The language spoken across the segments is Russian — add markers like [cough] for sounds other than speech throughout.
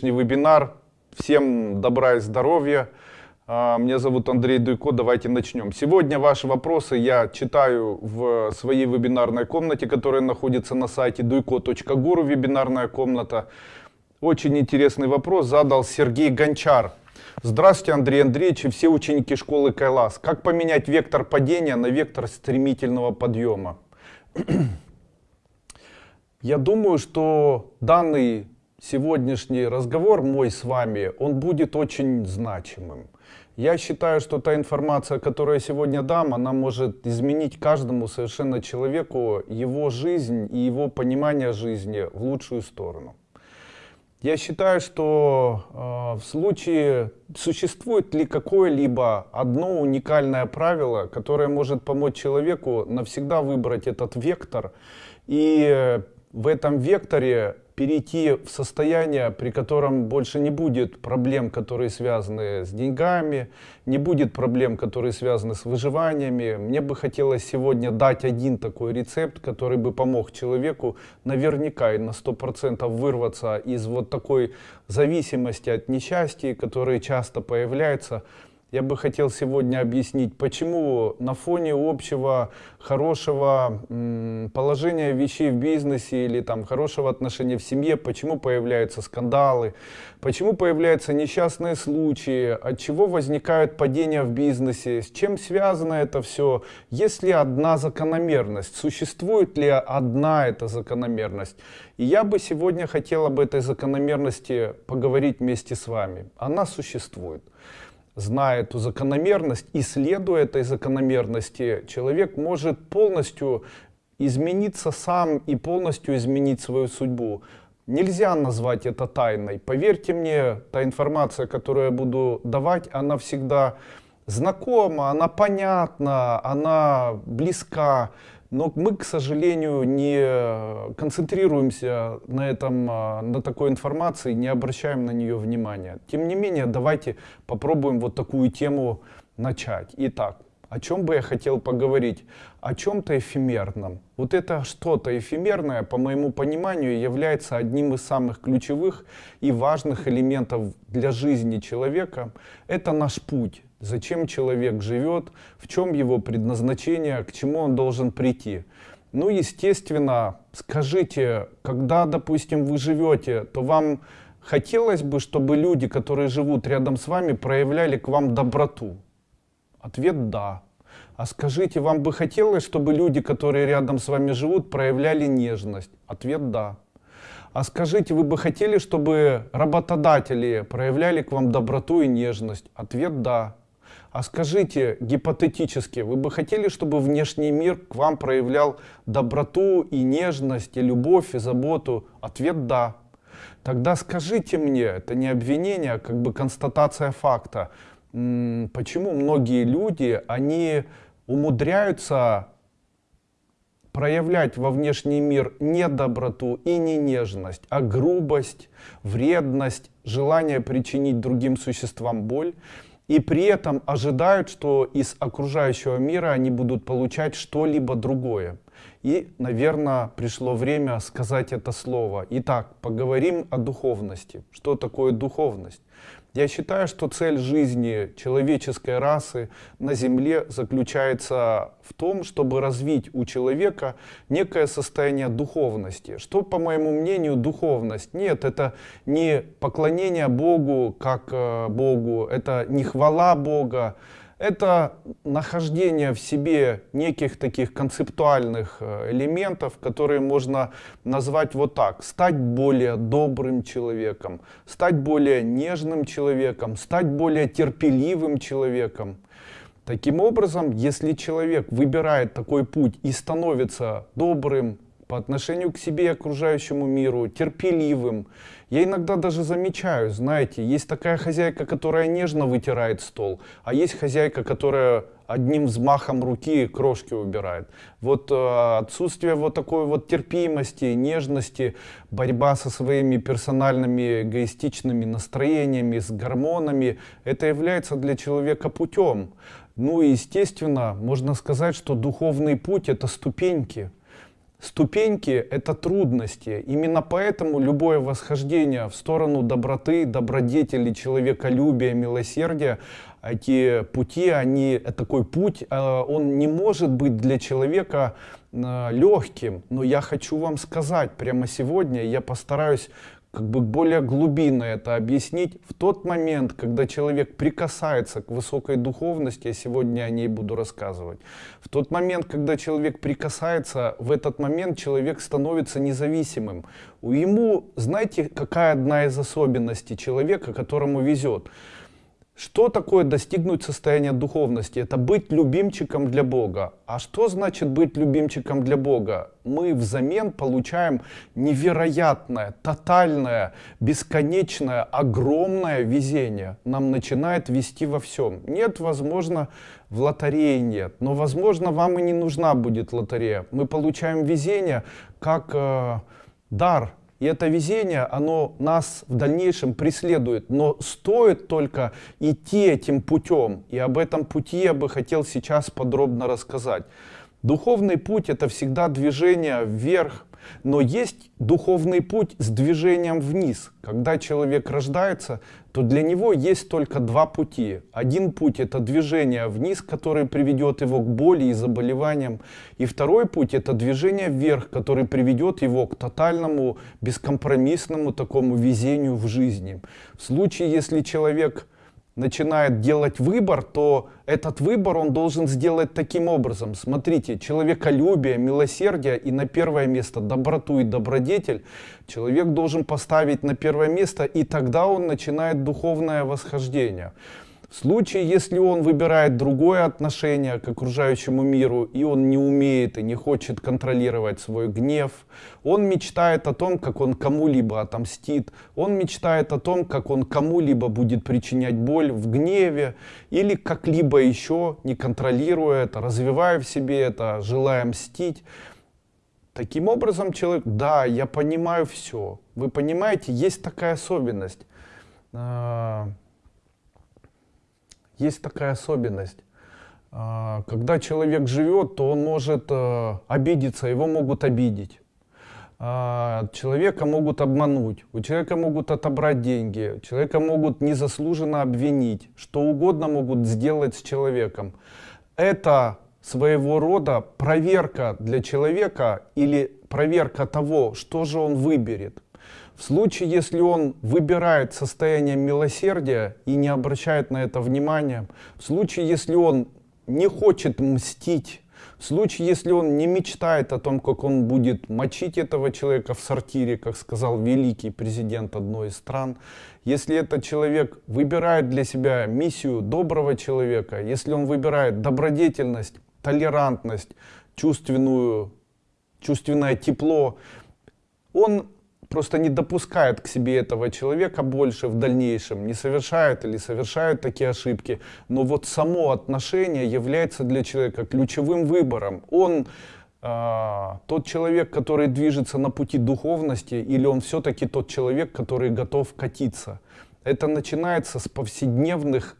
сегодняшний вебинар. Всем добра и здоровья. А, меня зовут Андрей Дуйко, давайте начнем. Сегодня ваши вопросы я читаю в своей вебинарной комнате, которая находится на сайте duйко.гуру, вебинарная комната. Очень интересный вопрос задал Сергей Гончар. Здравствуйте, Андрей Андреевич и все ученики школы Кайлас. Как поменять вектор падения на вектор стремительного подъема? [clears throat] Я думаю, что данный сегодняшний разговор мой с вами, он будет очень значимым. Я считаю, что та информация, которую я сегодня дам, она может изменить каждому совершенно человеку его жизнь и его понимание жизни в лучшую сторону. Я считаю, что э, в случае существует ли какое-либо одно уникальное правило, которое может помочь человеку навсегда выбрать этот вектор и в этом векторе перейти в состояние, при котором больше не будет проблем, которые связаны с деньгами, не будет проблем, которые связаны с выживаниями. Мне бы хотелось сегодня дать один такой рецепт, который бы помог человеку наверняка и на 100% вырваться из вот такой зависимости от несчастья, которые часто появляются я бы хотел сегодня объяснить, почему на фоне общего хорошего положения вещей в бизнесе или там хорошего отношения в семье, почему появляются скандалы, почему появляются несчастные случаи, от чего возникают падения в бизнесе, с чем связано это все, есть ли одна закономерность, существует ли одна эта закономерность. И я бы сегодня хотел об этой закономерности поговорить вместе с вами. Она существует зная эту закономерность, исследуя этой закономерности, человек может полностью измениться сам и полностью изменить свою судьбу. Нельзя назвать это тайной. Поверьте мне, та информация, которую я буду давать, она всегда знакома, она понятна, она близка. Но мы, к сожалению, не концентрируемся на, этом, а, на такой информации, не обращаем на нее внимания. Тем не менее, давайте попробуем вот такую тему начать. Итак, о чем бы я хотел поговорить? О чем-то эфемерном. Вот это что-то эфемерное, по моему пониманию, является одним из самых ключевых и важных элементов для жизни человека. Это наш путь зачем человек живет, в чем его предназначение, к чему он должен прийти. Ну, естественно, скажите, когда, допустим, вы живете, то вам хотелось бы, чтобы люди, которые живут рядом с вами, проявляли к вам доброту? Ответ «да». А скажите, вам бы хотелось, чтобы люди, которые рядом с вами живут, проявляли нежность? Ответ «да». А скажите, вы бы хотели, чтобы работодатели проявляли к вам доброту и нежность? Ответ «да». А скажите, гипотетически, вы бы хотели, чтобы внешний мир к вам проявлял доброту и нежность, и любовь, и заботу? Ответ «да». Тогда скажите мне, это не обвинение, а как бы констатация факта, почему многие люди, они умудряются проявлять во внешний мир не доброту и не нежность, а грубость, вредность, желание причинить другим существам боль и при этом ожидают, что из окружающего мира они будут получать что-либо другое. И, наверное, пришло время сказать это слово. Итак, поговорим о духовности. Что такое духовность? Я считаю, что цель жизни человеческой расы на Земле заключается в том, чтобы развить у человека некое состояние духовности. Что, по моему мнению, духовность? Нет, это не поклонение Богу как э, Богу, это не хвала Бога, это нахождение в себе неких таких концептуальных э, элементов, которые можно назвать вот так. Стать более добрым человеком, стать более нежным человеком, стать более терпеливым человеком. Таким образом, если человек выбирает такой путь и становится добрым, по отношению к себе и окружающему миру, терпеливым. Я иногда даже замечаю, знаете, есть такая хозяйка, которая нежно вытирает стол, а есть хозяйка, которая одним взмахом руки крошки убирает. Вот э, отсутствие вот такой вот терпимости, нежности, борьба со своими персональными эгоистичными настроениями, с гормонами, это является для человека путем. Ну и естественно, можно сказать, что духовный путь это ступеньки. Ступеньки — это трудности. Именно поэтому любое восхождение в сторону доброты, добродетели, человеколюбия, милосердия, эти пути, они, такой путь, э, он не может быть для человека э, легким. Но я хочу вам сказать, прямо сегодня я постараюсь как бы более глубинно это объяснить. В тот момент, когда человек прикасается к высокой духовности, я сегодня о ней буду рассказывать, в тот момент, когда человек прикасается, в этот момент человек становится независимым. У Ему, знаете, какая одна из особенностей человека, которому везет? Что такое достигнуть состояния духовности? Это быть любимчиком для Бога. А что значит быть любимчиком для Бога? Мы взамен получаем невероятное, тотальное, бесконечное, огромное везение. Нам начинает вести во всем. Нет, возможно, в лотерее нет. Но, возможно, вам и не нужна будет лотерея. Мы получаем везение как э, дар и это везение, оно нас в дальнейшем преследует. Но стоит только идти этим путем. И об этом пути я бы хотел сейчас подробно рассказать. Духовный путь это всегда движение вверх, но есть духовный путь с движением вниз. Когда человек рождается, то для него есть только два пути. Один путь это движение вниз, который приведет его к боли и заболеваниям. И второй путь это движение вверх, который приведет его к тотальному, бескомпромиссному такому везению в жизни. В случае, если человек начинает делать выбор, то этот выбор он должен сделать таким образом. Смотрите, человеколюбие, милосердие и на первое место доброту и добродетель человек должен поставить на первое место, и тогда он начинает духовное восхождение. В случае, если он выбирает другое отношение к окружающему миру, и он не умеет и не хочет контролировать свой гнев, он мечтает о том, как он кому-либо отомстит, он мечтает о том, как он кому-либо будет причинять боль в гневе, или как-либо еще, не контролируя это, развивая в себе это, желая мстить. Таким образом, человек, да, я понимаю все. Вы понимаете, есть такая особенность а, есть такая особенность. А, когда человек живет, то он может э, обидеться, его могут обидеть. А, человека могут обмануть, у человека могут отобрать деньги, человека могут незаслуженно обвинить, что угодно могут сделать с человеком. Это своего рода проверка для человека или проверка того, что же он выберет. В случае, если он выбирает состояние милосердия и не обращает на это внимания, в случае, если он не хочет мстить, в случае, если он не мечтает о том, как он будет мочить этого человека в сортире, как сказал великий президент одной из стран, если этот человек выбирает для себя миссию доброго человека, если он выбирает добродетельность, толерантность, чувственную, чувственное тепло, он просто не допускает к себе этого человека больше в дальнейшем, не совершает или совершает такие ошибки. Но вот само отношение является для человека ключевым выбором. Он э, тот человек, который движется на пути духовности, или он все-таки тот человек, который готов катиться. Это начинается с повседневных,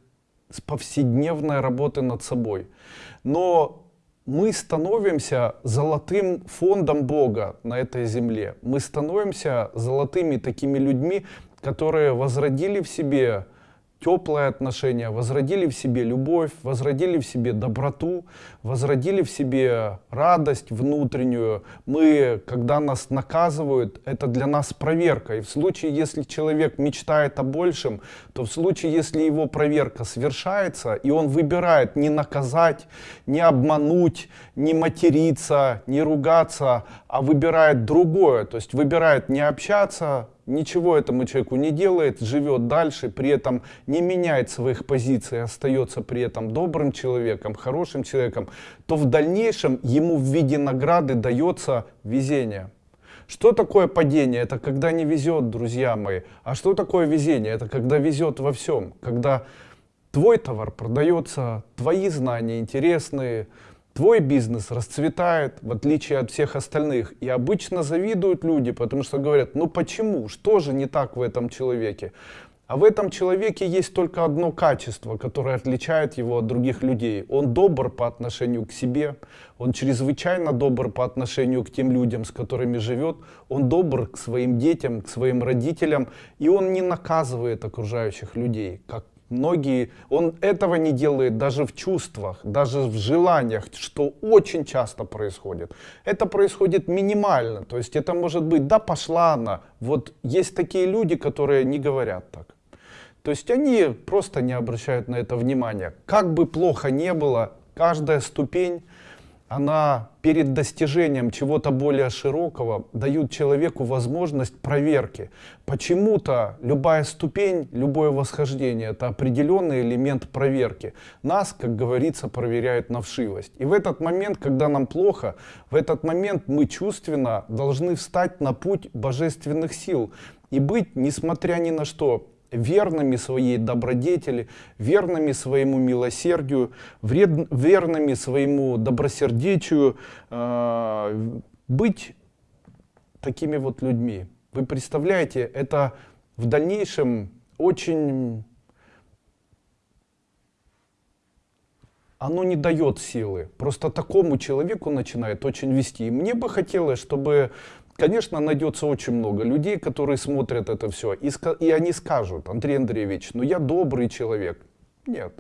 с повседневной работы над собой. Но мы становимся золотым фондом Бога на этой земле. Мы становимся золотыми такими людьми, которые возродили в себе теплые отношения, возродили в себе любовь, возродили в себе доброту, возродили в себе радость внутреннюю. Мы, когда нас наказывают, это для нас проверка. И в случае, если человек мечтает о большем, то в случае, если его проверка совершается, и он выбирает не наказать, не обмануть, не материться, не ругаться, а выбирает другое, то есть выбирает не общаться, ничего этому человеку не делает, живет дальше, при этом не меняет своих позиций, остается при этом добрым человеком, хорошим человеком, то в дальнейшем ему в виде награды дается везение. Что такое падение? Это когда не везет, друзья мои. А что такое везение? Это когда везет во всем. Когда твой товар продается, твои знания интересные, твой бизнес расцветает, в отличие от всех остальных. И обычно завидуют люди, потому что говорят, ну почему, что же не так в этом человеке? А в этом человеке есть только одно качество, которое отличает его от других людей. Он добр по отношению к себе, он чрезвычайно добр по отношению к тем людям, с которыми живет, он добр к своим детям, к своим родителям, и он не наказывает окружающих людей, как Многие, он этого не делает даже в чувствах, даже в желаниях, что очень часто происходит. Это происходит минимально, то есть это может быть, да пошла она. Вот есть такие люди, которые не говорят так. То есть они просто не обращают на это внимания. Как бы плохо не было, каждая ступень она перед достижением чего-то более широкого дает человеку возможность проверки. Почему-то любая ступень, любое восхождение — это определенный элемент проверки. Нас, как говорится, проверяют на вшивость. И в этот момент, когда нам плохо, в этот момент мы чувственно должны встать на путь божественных сил и быть, несмотря ни на что, верными своей добродетели, верными своему милосердию, вред, верными своему добросердечию, э, быть такими вот людьми. Вы представляете, это в дальнейшем очень... Оно не дает силы. Просто такому человеку начинает очень вести. И мне бы хотелось, чтобы Конечно, найдется очень много людей, которые смотрят это все, и, и они скажут, Андрей Андреевич, ну я добрый человек. Нет.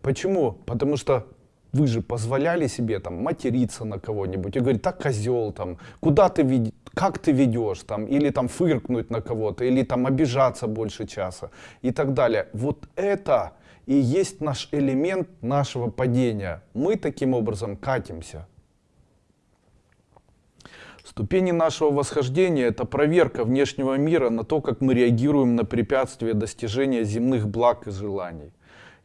Почему? Потому что вы же позволяли себе там материться на кого-нибудь и говорить, так козел там, куда ты ведешь, как ты ведешь там, или там фыркнуть на кого-то, или там обижаться больше часа и так далее. Вот это и есть наш элемент нашего падения. Мы таким образом катимся. Ступени нашего восхождения — это проверка внешнего мира на то, как мы реагируем на препятствия достижения земных благ и желаний.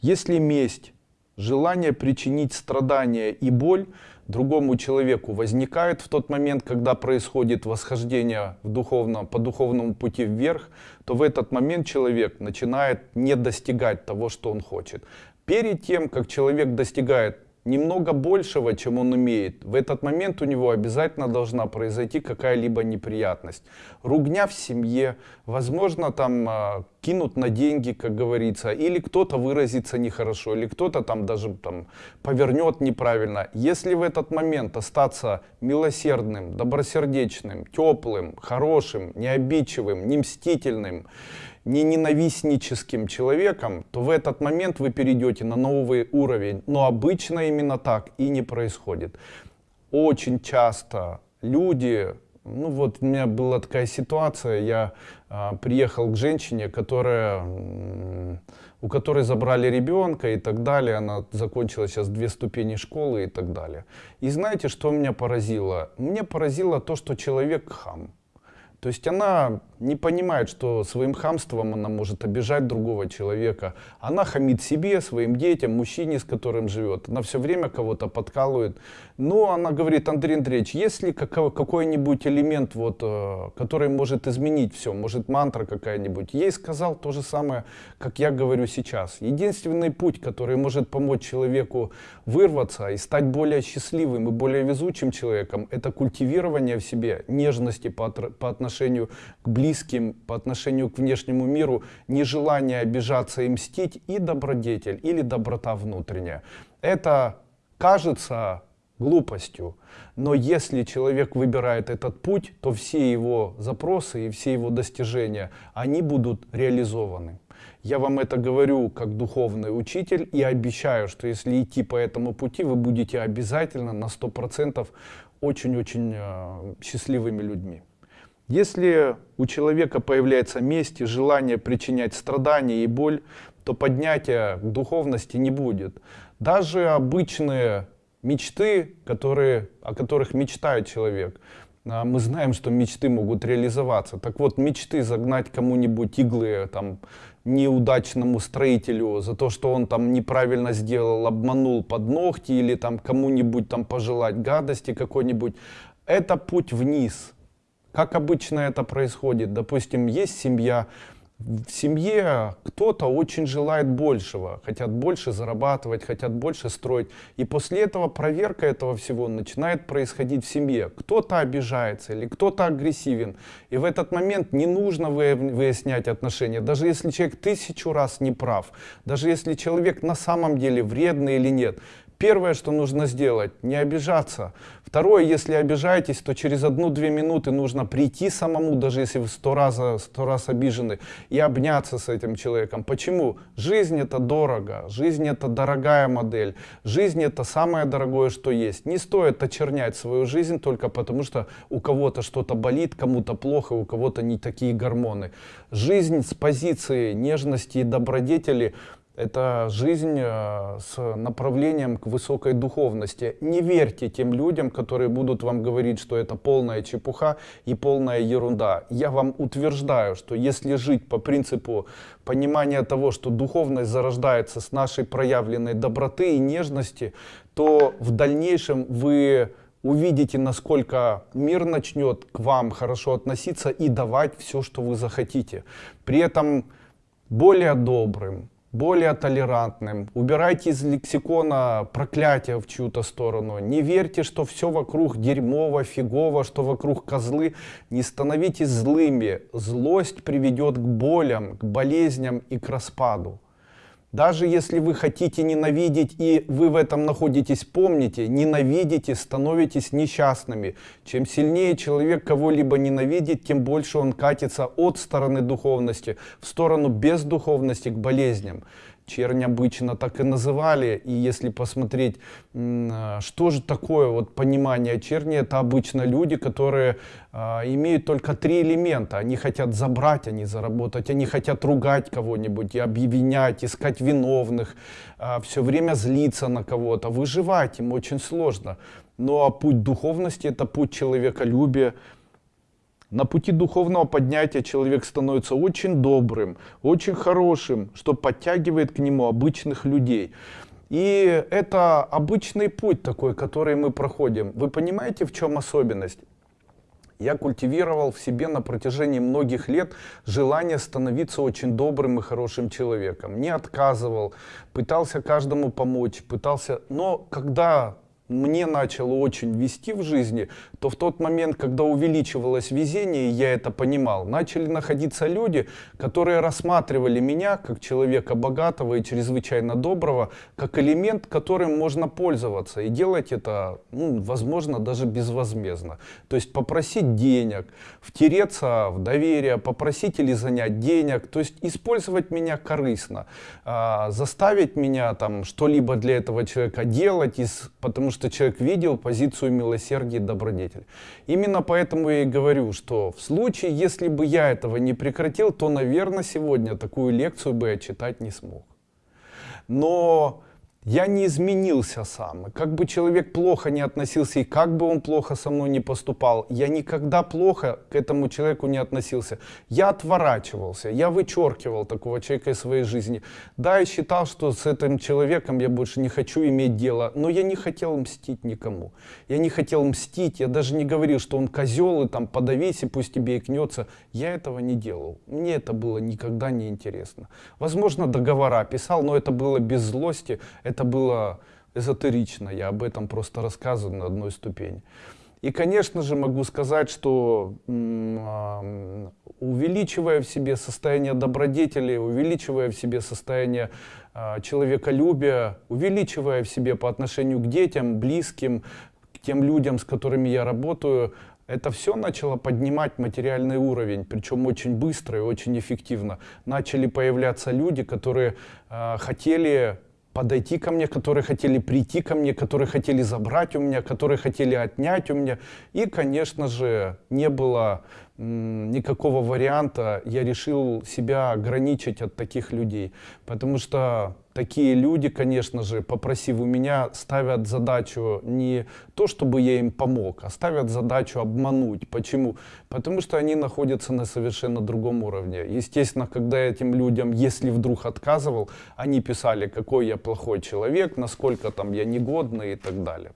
Если месть, желание причинить страдания и боль другому человеку возникает в тот момент, когда происходит восхождение в духовном, по духовному пути вверх, то в этот момент человек начинает не достигать того, что он хочет. Перед тем, как человек достигает немного большего, чем он умеет, в этот момент у него обязательно должна произойти какая-либо неприятность. Ругня в семье, возможно, там э, кинут на деньги, как говорится, или кто-то выразится нехорошо, или кто-то там даже там, повернет неправильно. Если в этот момент остаться милосердным, добросердечным, теплым, хорошим, необидчивым, не мстительным, не ненавистническим человеком, то в этот момент вы перейдете на новый уровень. Но обычно именно так и не происходит. Очень часто люди, ну вот у меня была такая ситуация, я а, приехал к женщине, которая, у которой забрали ребенка и так далее, она закончила сейчас две ступени школы и так далее. И знаете, что меня поразило? Мне поразило то, что человек хам. То есть она не понимает, что своим хамством она может обижать другого человека. Она хамит себе, своим детям, мужчине, с которым живет. Она все время кого-то подкалывает. Но она говорит, Андрей Андреевич, есть ли какой-нибудь элемент, вот, э, который может изменить все? Может мантра какая-нибудь? Ей сказал то же самое, как я говорю сейчас. Единственный путь, который может помочь человеку вырваться и стать более счастливым и более везучим человеком, это культивирование в себе нежности по, по отношению к близким, по отношению к внешнему миру, нежелание обижаться и мстить и добродетель или доброта внутренняя. Это кажется глупостью. Но если человек выбирает этот путь, то все его запросы и все его достижения, они будут реализованы. Я вам это говорю как духовный учитель и обещаю, что если идти по этому пути, вы будете обязательно на 100% очень-очень э, счастливыми людьми. Если у человека появляется месть и желание причинять страдания и боль, то поднятия к духовности не будет. Даже обычные мечты, которые, о которых мечтает человек, а, мы знаем, что мечты могут реализоваться. Так вот, мечты загнать кому-нибудь иглы, там, неудачному строителю за то, что он там неправильно сделал, обманул под ногти или там кому-нибудь там пожелать гадости какой-нибудь, это путь вниз. Как обычно это происходит? Допустим, есть семья, в семье кто-то очень желает большего, хотят больше зарабатывать, хотят больше строить. И после этого проверка этого всего начинает происходить в семье. Кто-то обижается или кто-то агрессивен. И в этот момент не нужно выяснять отношения. Даже если человек тысячу раз не прав, даже если человек на самом деле вредный или нет. Первое, что нужно сделать, не обижаться. Второе, если обижаетесь, то через одну-две минуты нужно прийти самому, даже если вы сто раз, сто раз обижены, и обняться с этим человеком. Почему? Жизнь это дорого, жизнь это дорогая модель, жизнь это самое дорогое, что есть. Не стоит очернять свою жизнь только потому, что у кого-то что-то болит, кому-то плохо, у кого-то не такие гормоны. Жизнь с позиции нежности и добродетели это жизнь э, с направлением к высокой духовности. Не верьте тем людям, которые будут вам говорить, что это полная чепуха и полная ерунда. Я вам утверждаю, что если жить по принципу понимания того, что духовность зарождается с нашей проявленной доброты и нежности, то в дальнейшем вы увидите, насколько мир начнет к вам хорошо относиться и давать все, что вы захотите. При этом более добрым, более толерантным. Убирайте из лексикона проклятия в чью-то сторону. Не верьте, что все вокруг дерьмово, фигово, что вокруг козлы. Не становитесь злыми. Злость приведет к болям, к болезням и к распаду. Даже если вы хотите ненавидеть и вы в этом находитесь, помните, ненавидите, становитесь несчастными. Чем сильнее человек кого-либо ненавидит, тем больше он катится от стороны духовности в сторону бездуховности к болезням чернь обычно так и называли. И если посмотреть, а, что же такое вот понимание черни, это обычно люди, которые а, имеют только три элемента. Они хотят забрать, они заработать, они хотят ругать кого-нибудь и обвинять, искать виновных, а, все время злиться на кого-то. Выживать им очень сложно. Ну а путь духовности это путь человеколюбия, на пути духовного поднятия человек становится очень добрым, очень хорошим, что подтягивает к нему обычных людей. И это обычный путь такой, который мы проходим. Вы понимаете, в чем особенность? Я культивировал в себе на протяжении многих лет желание становиться очень добрым и хорошим человеком. Не отказывал, пытался каждому помочь, пытался... Но когда мне начало очень вести в жизни, то в тот момент, когда увеличивалось везение, я это понимал, начали находиться люди, которые рассматривали меня как человека богатого и чрезвычайно доброго, как элемент, которым можно пользоваться и делать это, ну, возможно, даже безвозмездно. То есть попросить денег, втереться в доверие, попросить или занять денег, то есть использовать меня корыстно, а, заставить меня там что-либо для этого человека делать, из, потому что человек видел позицию милосердия и добродетель. Именно поэтому я и говорю, что в случае, если бы я этого не прекратил, то, наверное, сегодня такую лекцию бы я читать не смог. Но я не изменился сам. как бы человек плохо не относился, и как бы он плохо со мной не поступал, я никогда плохо к этому человеку не относился. Я отворачивался, я вычеркивал такого человека из своей жизни. Да, я считал, что с этим человеком я больше не хочу иметь дело, но я не хотел мстить никому. Я не хотел мстить, я даже не говорил, что он козел, и там подавись, и пусть тебе икнется. Я этого не делал. Мне это было никогда не интересно. Возможно, договора писал, но это было без злости, было эзотерично, я об этом просто рассказываю на одной ступени. И, конечно же, могу сказать, что увеличивая в себе состояние добродетели, увеличивая в себе состояние а, человеколюбия, увеличивая в себе по отношению к детям, близким, к тем людям, с которыми я работаю, это все начало поднимать материальный уровень, причем очень быстро и очень эффективно. Начали появляться люди, которые э, хотели подойти ко мне, которые хотели прийти ко мне, которые хотели забрать у меня, которые хотели отнять у меня. И, конечно же, не было никакого варианта, я решил себя ограничить от таких людей. Потому что такие люди, конечно же, попросив у меня, ставят задачу не то, чтобы я им помог, а ставят задачу обмануть. Почему? Потому что они находятся на совершенно другом уровне. Естественно, когда этим людям, если вдруг отказывал, они писали, какой я плохой человек, насколько там я негодный и так далее.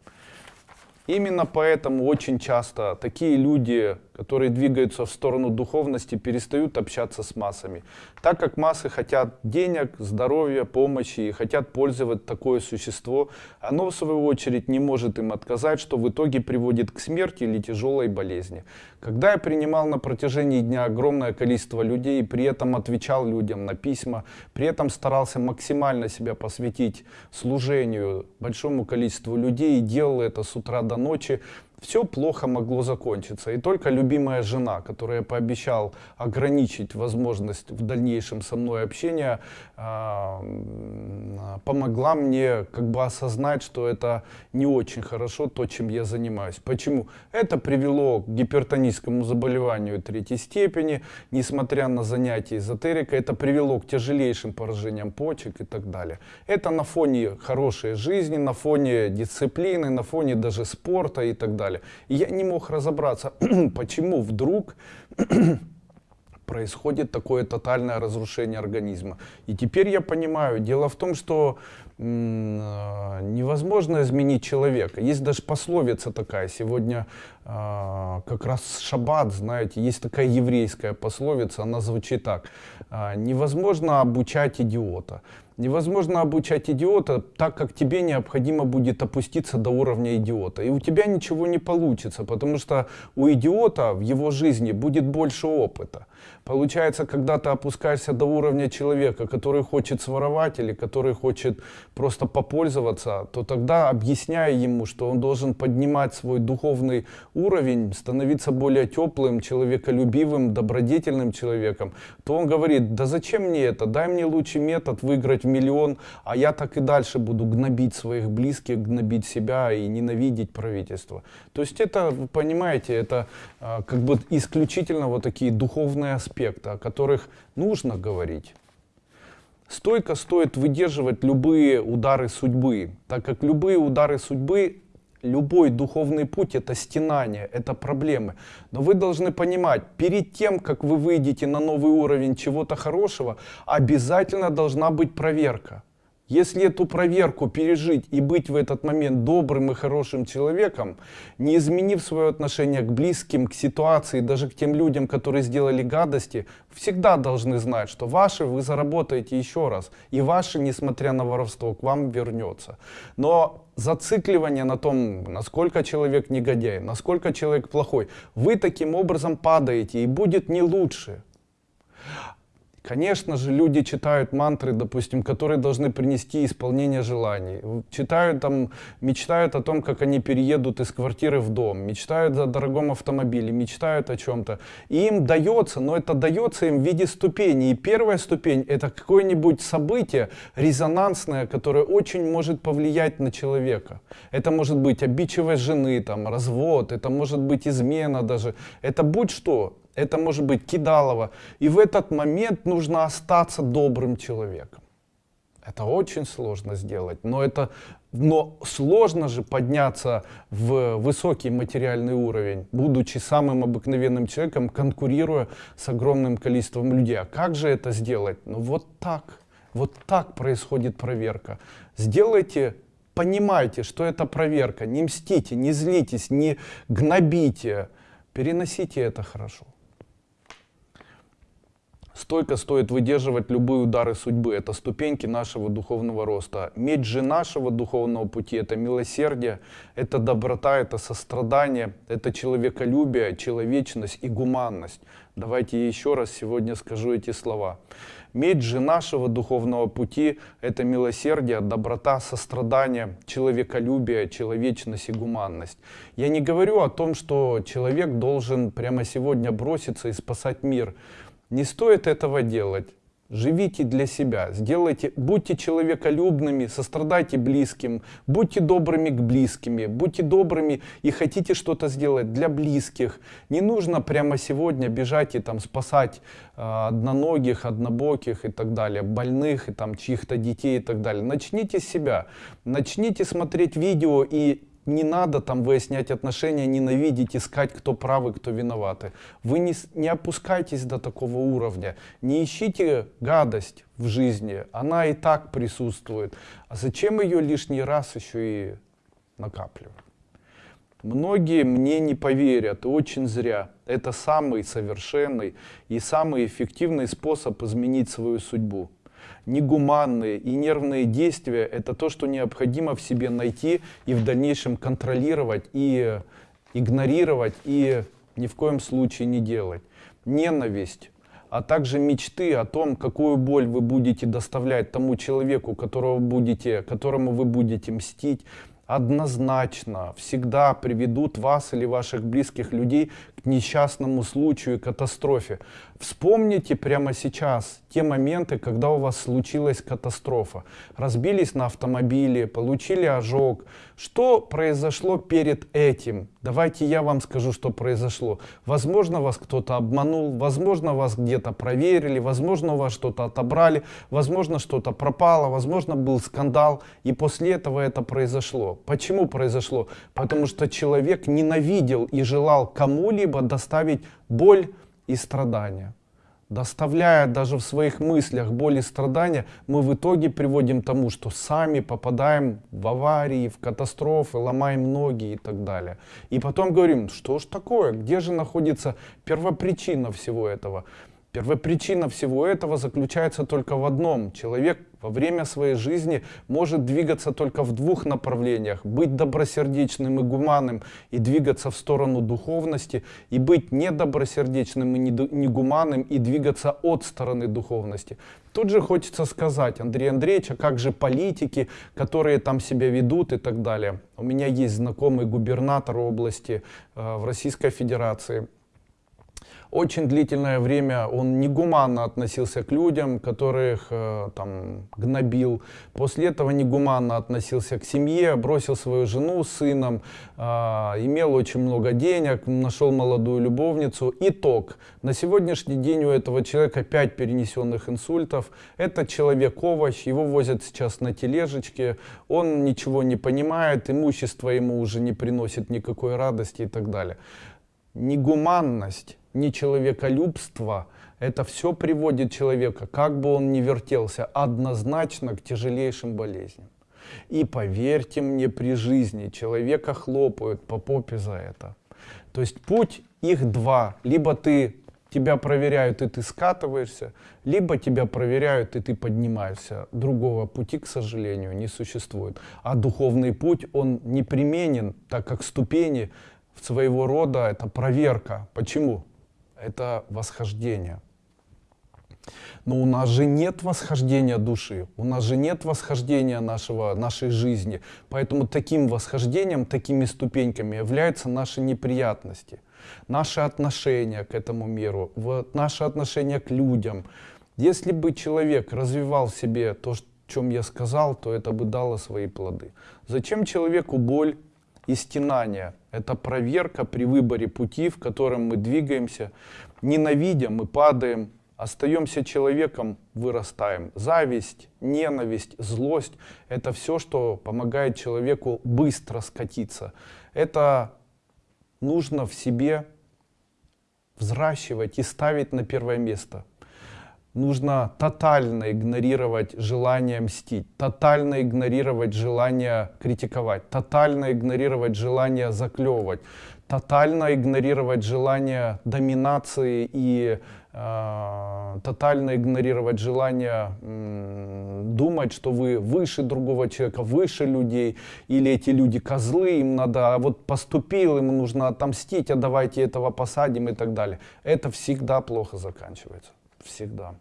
Именно поэтому очень часто такие люди которые двигаются в сторону духовности, перестают общаться с массами. Так как массы хотят денег, здоровья, помощи и хотят пользовать такое существо, оно в свою очередь не может им отказать, что в итоге приводит к смерти или тяжелой болезни. Когда я принимал на протяжении дня огромное количество людей, при этом отвечал людям на письма, при этом старался максимально себя посвятить служению большому количеству людей и делал это с утра до ночи, все плохо могло закончиться. И только любимая жена, которая пообещал ограничить возможность в дальнейшем со мной общения, а, помогла мне как бы осознать, что это не очень хорошо, то, чем я занимаюсь. Почему? Это привело к гипертоническому заболеванию третьей степени, несмотря на занятия эзотерикой, это привело к тяжелейшим поражениям почек и так далее. Это на фоне хорошей жизни, на фоне дисциплины, на фоне даже спорта и так далее далее. И я не мог разобраться, [clears throat] почему вдруг [clears throat] происходит такое тотальное разрушение организма. И теперь я понимаю, дело в том, что невозможно изменить человека. Есть даже пословица такая, сегодня э, как раз шаббат, знаете, есть такая еврейская пословица, она звучит так. Э, невозможно обучать идиота. Невозможно обучать идиота, так как тебе необходимо будет опуститься до уровня идиота. И у тебя ничего не получится, потому что у идиота в его жизни будет больше опыта. Получается, когда ты опускаешься до уровня человека, который хочет своровать или который хочет просто попользоваться, то тогда объясняя ему, что он должен поднимать свой духовный уровень, становиться более теплым, человеколюбивым, добродетельным человеком, то он говорит, да зачем мне это, дай мне лучший метод выиграть миллион, а я так и дальше буду гнобить своих близких, гнобить себя и ненавидеть правительство. То есть это, вы понимаете, это а, как бы исключительно вот такие духовные аспекты, о которых нужно говорить. Стойко стоит выдерживать любые удары судьбы, так как любые удары судьбы, любой духовный путь это стенание, это проблемы. Но вы должны понимать, перед тем, как вы выйдете на новый уровень чего-то хорошего, обязательно должна быть проверка. Если эту проверку пережить и быть в этот момент добрым и хорошим человеком, не изменив свое отношение к близким, к ситуации, даже к тем людям, которые сделали гадости, всегда должны знать, что ваши вы заработаете еще раз. И ваши, несмотря на воровство, к вам вернется. Но зацикливание на том, насколько человек негодяй, насколько человек плохой, вы таким образом падаете и будет не лучше. Конечно же, люди читают мантры, допустим, которые должны принести исполнение желаний. Читают там, мечтают о том, как они переедут из квартиры в дом, мечтают о дорогом автомобиле, мечтают о чем-то. Им дается, но это дается им в виде ступеней. И первая ступень это какое-нибудь событие резонансное, которое очень может повлиять на человека. Это может быть обидчивость жены, там, развод, это может быть измена даже. Это будь что, это может быть кидалово. И в этот момент нужно остаться добрым человеком. Это очень сложно сделать, но это но сложно же подняться в высокий материальный уровень, будучи самым обыкновенным человеком, конкурируя с огромным количеством людей. А как же это сделать? Ну вот так. Вот так происходит проверка. Сделайте, понимайте, что это проверка. Не мстите, не злитесь, не гнобите. Переносите это хорошо. Стойко стоит выдерживать любые удары судьбы. Это ступеньки нашего духовного роста. Медь же нашего духовного пути — это милосердие, это доброта, это сострадание, это человеколюбие, человечность и гуманность. Давайте еще раз сегодня скажу эти слова. Медь же нашего духовного пути — это милосердие, доброта, сострадание, человеколюбие, человечность и гуманность. Я не говорю о том, что человек должен прямо сегодня броситься и спасать мир. Не стоит этого делать. Живите для себя, сделайте, будьте человеколюбными, сострадайте близким, будьте добрыми к близкими, будьте добрыми и хотите что-то сделать для близких. Не нужно прямо сегодня бежать и там спасать э, одноногих, однобоких и так далее, больных и там чьих-то детей и так далее. Начните с себя, начните смотреть видео и не надо там выяснять отношения, ненавидеть, искать, кто правый, кто виноваты. Вы не, не опускайтесь до такого уровня. Не ищите гадость в жизни. Она и так присутствует. А зачем ее лишний раз еще и накапливать? Многие мне не поверят, и очень зря. Это самый совершенный и самый эффективный способ изменить свою судьбу. Негуманные и нервные действия – это то, что необходимо в себе найти и в дальнейшем контролировать, и игнорировать, и ни в коем случае не делать. Ненависть, а также мечты о том, какую боль вы будете доставлять тому человеку, которого будете, которому вы будете мстить, однозначно всегда приведут вас или ваших близких людей к несчастному случаю катастрофе. Вспомните прямо сейчас те моменты, когда у вас случилась катастрофа. Разбились на автомобиле, получили ожог. Что произошло перед этим? Давайте я вам скажу, что произошло. Возможно, вас кто-то обманул, возможно, вас где-то проверили, возможно, у вас что-то отобрали, возможно, что-то пропало, возможно, был скандал. И после этого это произошло. Почему произошло? Потому что человек ненавидел и желал кому-либо доставить боль, и страдания. Доставляя даже в своих мыслях боль и страдания, мы в итоге приводим к тому, что сами попадаем в аварии, в катастрофы, ломаем ноги и так далее. И потом говорим, что ж такое, где же находится первопричина всего этого? Первопричина всего этого заключается только в одном. Человек во время своей жизни может двигаться только в двух направлениях. Быть добросердечным и гуманным и двигаться в сторону духовности, и быть недобросердечным и негуманным и двигаться от стороны духовности. Тут же хочется сказать, Андрей Андреевич, а как же политики, которые там себя ведут и так далее. У меня есть знакомый губернатор области э, в Российской Федерации. Очень длительное время он негуманно относился к людям, которых э, там гнобил. После этого негуманно относился к семье, бросил свою жену с сыном, э, имел очень много денег, нашел молодую любовницу. Итог. На сегодняшний день у этого человека 5 перенесенных инсультов. Это человек-овощ, его возят сейчас на тележечке. Он ничего не понимает, имущество ему уже не приносит никакой радости и так далее. Негуманность нечеловеколюбство, это все приводит человека, как бы он ни вертелся, однозначно к тяжелейшим болезням. И поверьте мне, при жизни человека хлопают по попе за это. То есть путь их два. Либо ты тебя проверяют, и ты скатываешься, либо тебя проверяют, и ты поднимаешься. Другого пути, к сожалению, не существует. А духовный путь, он непременен, так как ступени своего рода это проверка. Почему? Это восхождение. Но у нас же нет восхождения души, у нас же нет восхождения нашего, нашей жизни. Поэтому таким восхождением, такими ступеньками являются наши неприятности, наши отношения к этому миру, вот, наши отношения к людям. Если бы человек развивал в себе то, о чем я сказал, то это бы дало свои плоды. Зачем человеку боль и? Это проверка при выборе пути, в котором мы двигаемся. Ненавидя, мы падаем, остаемся человеком, вырастаем. Зависть, ненависть, злость — это все, что помогает человеку быстро скатиться. Это нужно в себе взращивать и ставить на первое место нужно тотально игнорировать желание мстить, тотально игнорировать желание критиковать, тотально игнорировать желание заклевывать, тотально игнорировать желание доминации и э, тотально игнорировать желание э, думать, что вы выше другого человека, выше людей, или эти люди козлы, им надо, а вот поступил, ему нужно отомстить, а давайте этого посадим и так далее. Это всегда плохо заканчивается всегда.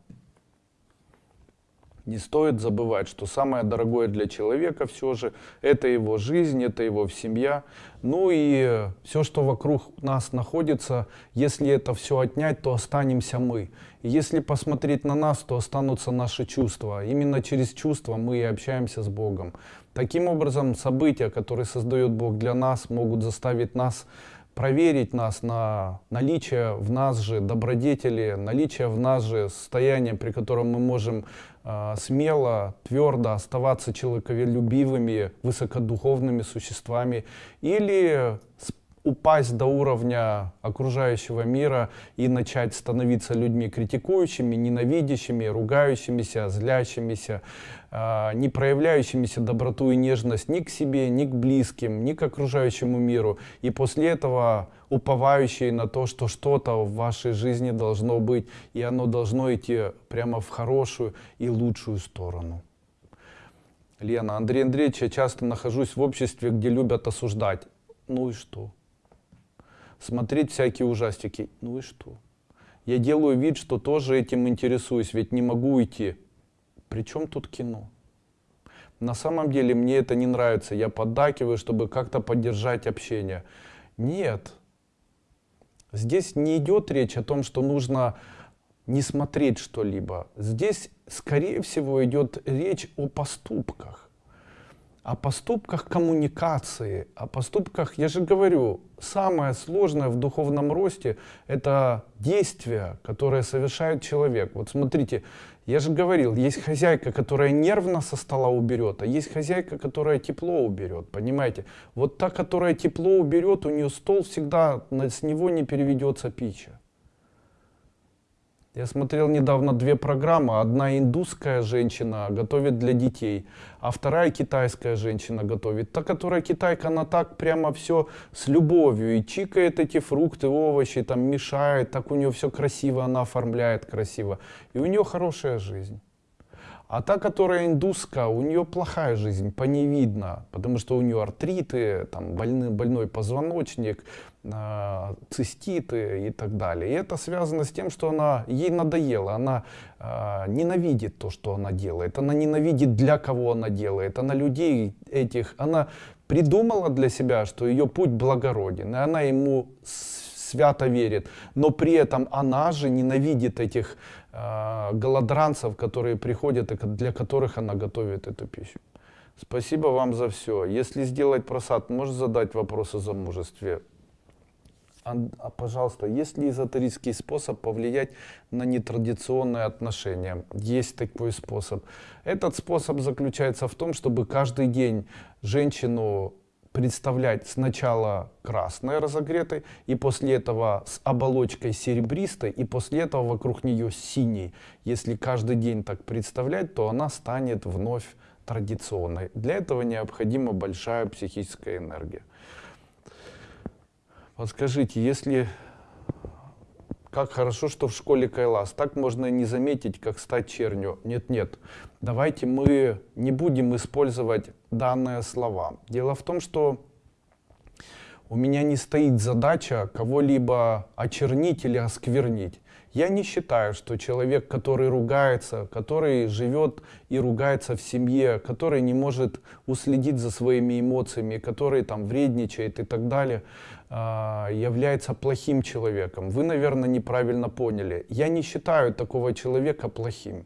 Не стоит забывать, что самое дорогое для человека все же это его жизнь, это его семья. Ну и все, что вокруг нас находится, если это все отнять, то останемся мы. И если посмотреть на нас, то останутся наши чувства. Именно через чувства мы и общаемся с Богом. Таким образом, события, которые создает Бог для нас, могут заставить нас проверить нас на наличие в нас же добродетели, наличие в нас же состояния, при котором мы можем э, смело, твердо оставаться человеколюбивыми, высокодуховными существами, или упасть до уровня окружающего мира и начать становиться людьми критикующими, ненавидящими, ругающимися, злящимися, э, не проявляющимися доброту и нежность ни к себе, ни к близким, ни к окружающему миру. И после этого уповающие на то, что что-то в вашей жизни должно быть, и оно должно идти прямо в хорошую и лучшую сторону. Лена, Андрей Андреевич, я часто нахожусь в обществе, где любят осуждать. Ну и что? Смотреть всякие ужастики. Ну и что? Я делаю вид, что тоже этим интересуюсь, ведь не могу уйти. Причем тут кино? На самом деле мне это не нравится. Я поддакиваю, чтобы как-то поддержать общение. Нет. Здесь не идет речь о том, что нужно не смотреть что-либо. Здесь, скорее всего, идет речь о поступках. О поступках коммуникации, о поступках, я же говорю, самое сложное в духовном росте — это действия, которые совершает человек. Вот смотрите, я же говорил, есть хозяйка, которая нервно со стола уберет, а есть хозяйка, которая тепло уберет, понимаете? Вот та, которая тепло уберет, у нее стол всегда, с него не переведется пища. Я смотрел недавно две программы. Одна индусская женщина готовит для детей, а вторая китайская женщина готовит. Та, которая китайка, она так прямо все с любовью и чикает эти фрукты, овощи, там мешает, так у нее все красиво, она оформляет красиво. И у нее хорошая жизнь. А та, которая индуска, у нее плохая жизнь, по ней видно, потому что у нее артриты, там больный, больной позвоночник, э, циститы и так далее. И это связано с тем, что она, ей надоело, она э, ненавидит то, что она делает, она ненавидит, для кого она делает, она людей этих, она придумала для себя, что ее путь благороден, и она ему свято верит, но при этом она же ненавидит этих голодранцев, которые приходят и для которых она готовит эту пищу. Спасибо вам за все. Если сделать просад, можешь задать вопрос о замужестве? А, а, пожалуйста, есть ли эзотерический способ повлиять на нетрадиционные отношения? Есть такой способ. Этот способ заключается в том, чтобы каждый день женщину представлять сначала красной разогретой, и после этого с оболочкой серебристой, и после этого вокруг нее синей. Если каждый день так представлять, то она станет вновь традиционной. Для этого необходима большая психическая энергия. Подскажите, если как хорошо, что в школе Кайлас. Так можно не заметить, как стать чернью. Нет, нет. Давайте мы не будем использовать данные слова. Дело в том, что у меня не стоит задача кого-либо очернить или осквернить. Я не считаю, что человек, который ругается, который живет и ругается в семье, который не может уследить за своими эмоциями, который там вредничает и так далее, является плохим человеком. Вы, наверное, неправильно поняли. Я не считаю такого человека плохим.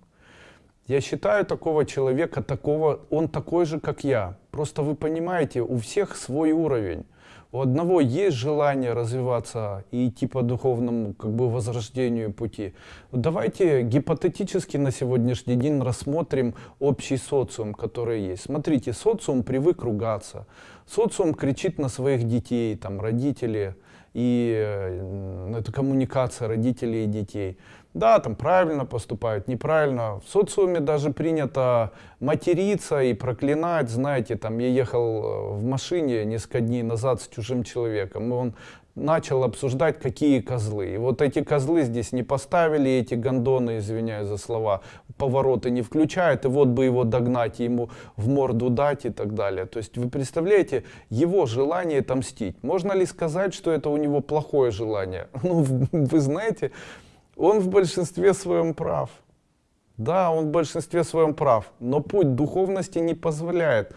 Я считаю такого человека, такого, он такой же, как я. Просто вы понимаете, у всех свой уровень. У одного есть желание развиваться и идти по духовному как бы возрождению пути. Давайте гипотетически на сегодняшний день рассмотрим общий социум, который есть. Смотрите, социум привык ругаться. Социум кричит на своих детей, там родители, и э, это коммуникация родителей и детей. Да, там правильно поступают, неправильно. В социуме даже принято материться и проклинать. Знаете, там я ехал э, в машине несколько дней назад с чужим человеком, и он начал обсуждать, какие козлы. И вот эти козлы здесь не поставили, эти гондоны, извиняюсь за слова, повороты не включают, и вот бы его догнать, ему в морду дать и так далее. То есть вы представляете, его желание отомстить. Можно ли сказать, что это у него плохое желание? [laughs] Ну, вы знаете, он в большинстве своем прав. Да, он в большинстве своем прав, но путь духовности не позволяет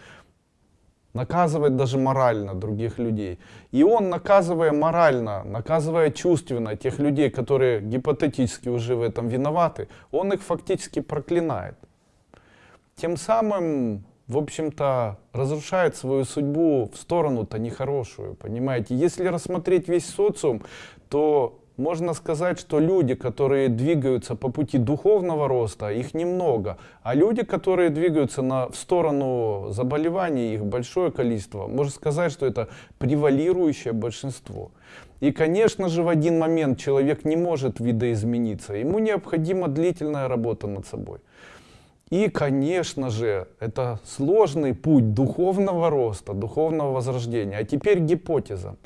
наказывать даже морально других людей. И он, наказывая морально, наказывая чувственно тех людей, которые гипотетически уже в этом виноваты, он их фактически проклинает. Тем самым, в общем-то, разрушает свою судьбу в сторону-то нехорошую, понимаете. Если рассмотреть весь социум, то можно сказать, что люди, которые двигаются по пути духовного роста, их немного. А люди, которые двигаются на, в сторону заболеваний, их большое количество. Можно сказать, что это превалирующее большинство. И, конечно же, в один момент человек не может видоизмениться. Ему необходима длительная работа над собой. И, конечно же, это сложный путь духовного роста, духовного возрождения. А теперь гипотеза.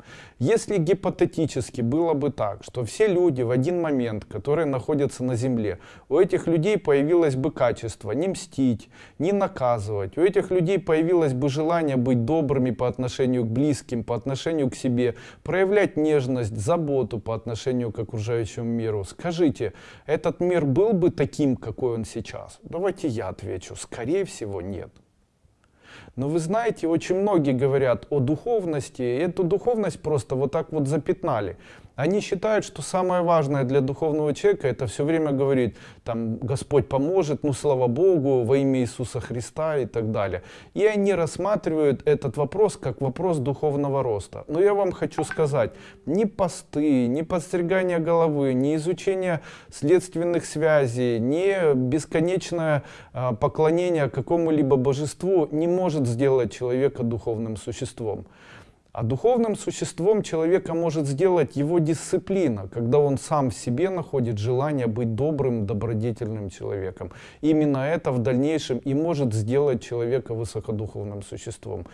Если гипотетически было бы так, что все люди в один момент, которые находятся на земле, у этих людей появилось бы качество не мстить, не наказывать, у этих людей появилось бы желание быть добрыми по отношению к близким, по отношению к себе, проявлять нежность, заботу по отношению к окружающему миру. Скажите, этот мир был бы таким, какой он сейчас? Давайте я отвечу. Скорее всего, нет. Но вы знаете, очень многие говорят о духовности, и эту духовность просто вот так вот запятнали. Они считают, что самое важное для духовного человека это все время говорить, там, Господь поможет, ну слава Богу, во имя Иисуса Христа и так далее. И они рассматривают этот вопрос как вопрос духовного роста. Но я вам хочу сказать, ни посты, ни подстригание головы, ни изучение следственных связей, ни бесконечное э, поклонение какому-либо божеству не может сделать человека духовным существом. А духовным существом человека может сделать его дисциплина, когда он сам в себе находит желание быть добрым, добродетельным человеком. Именно это в дальнейшем и может сделать человека высокодуховным существом.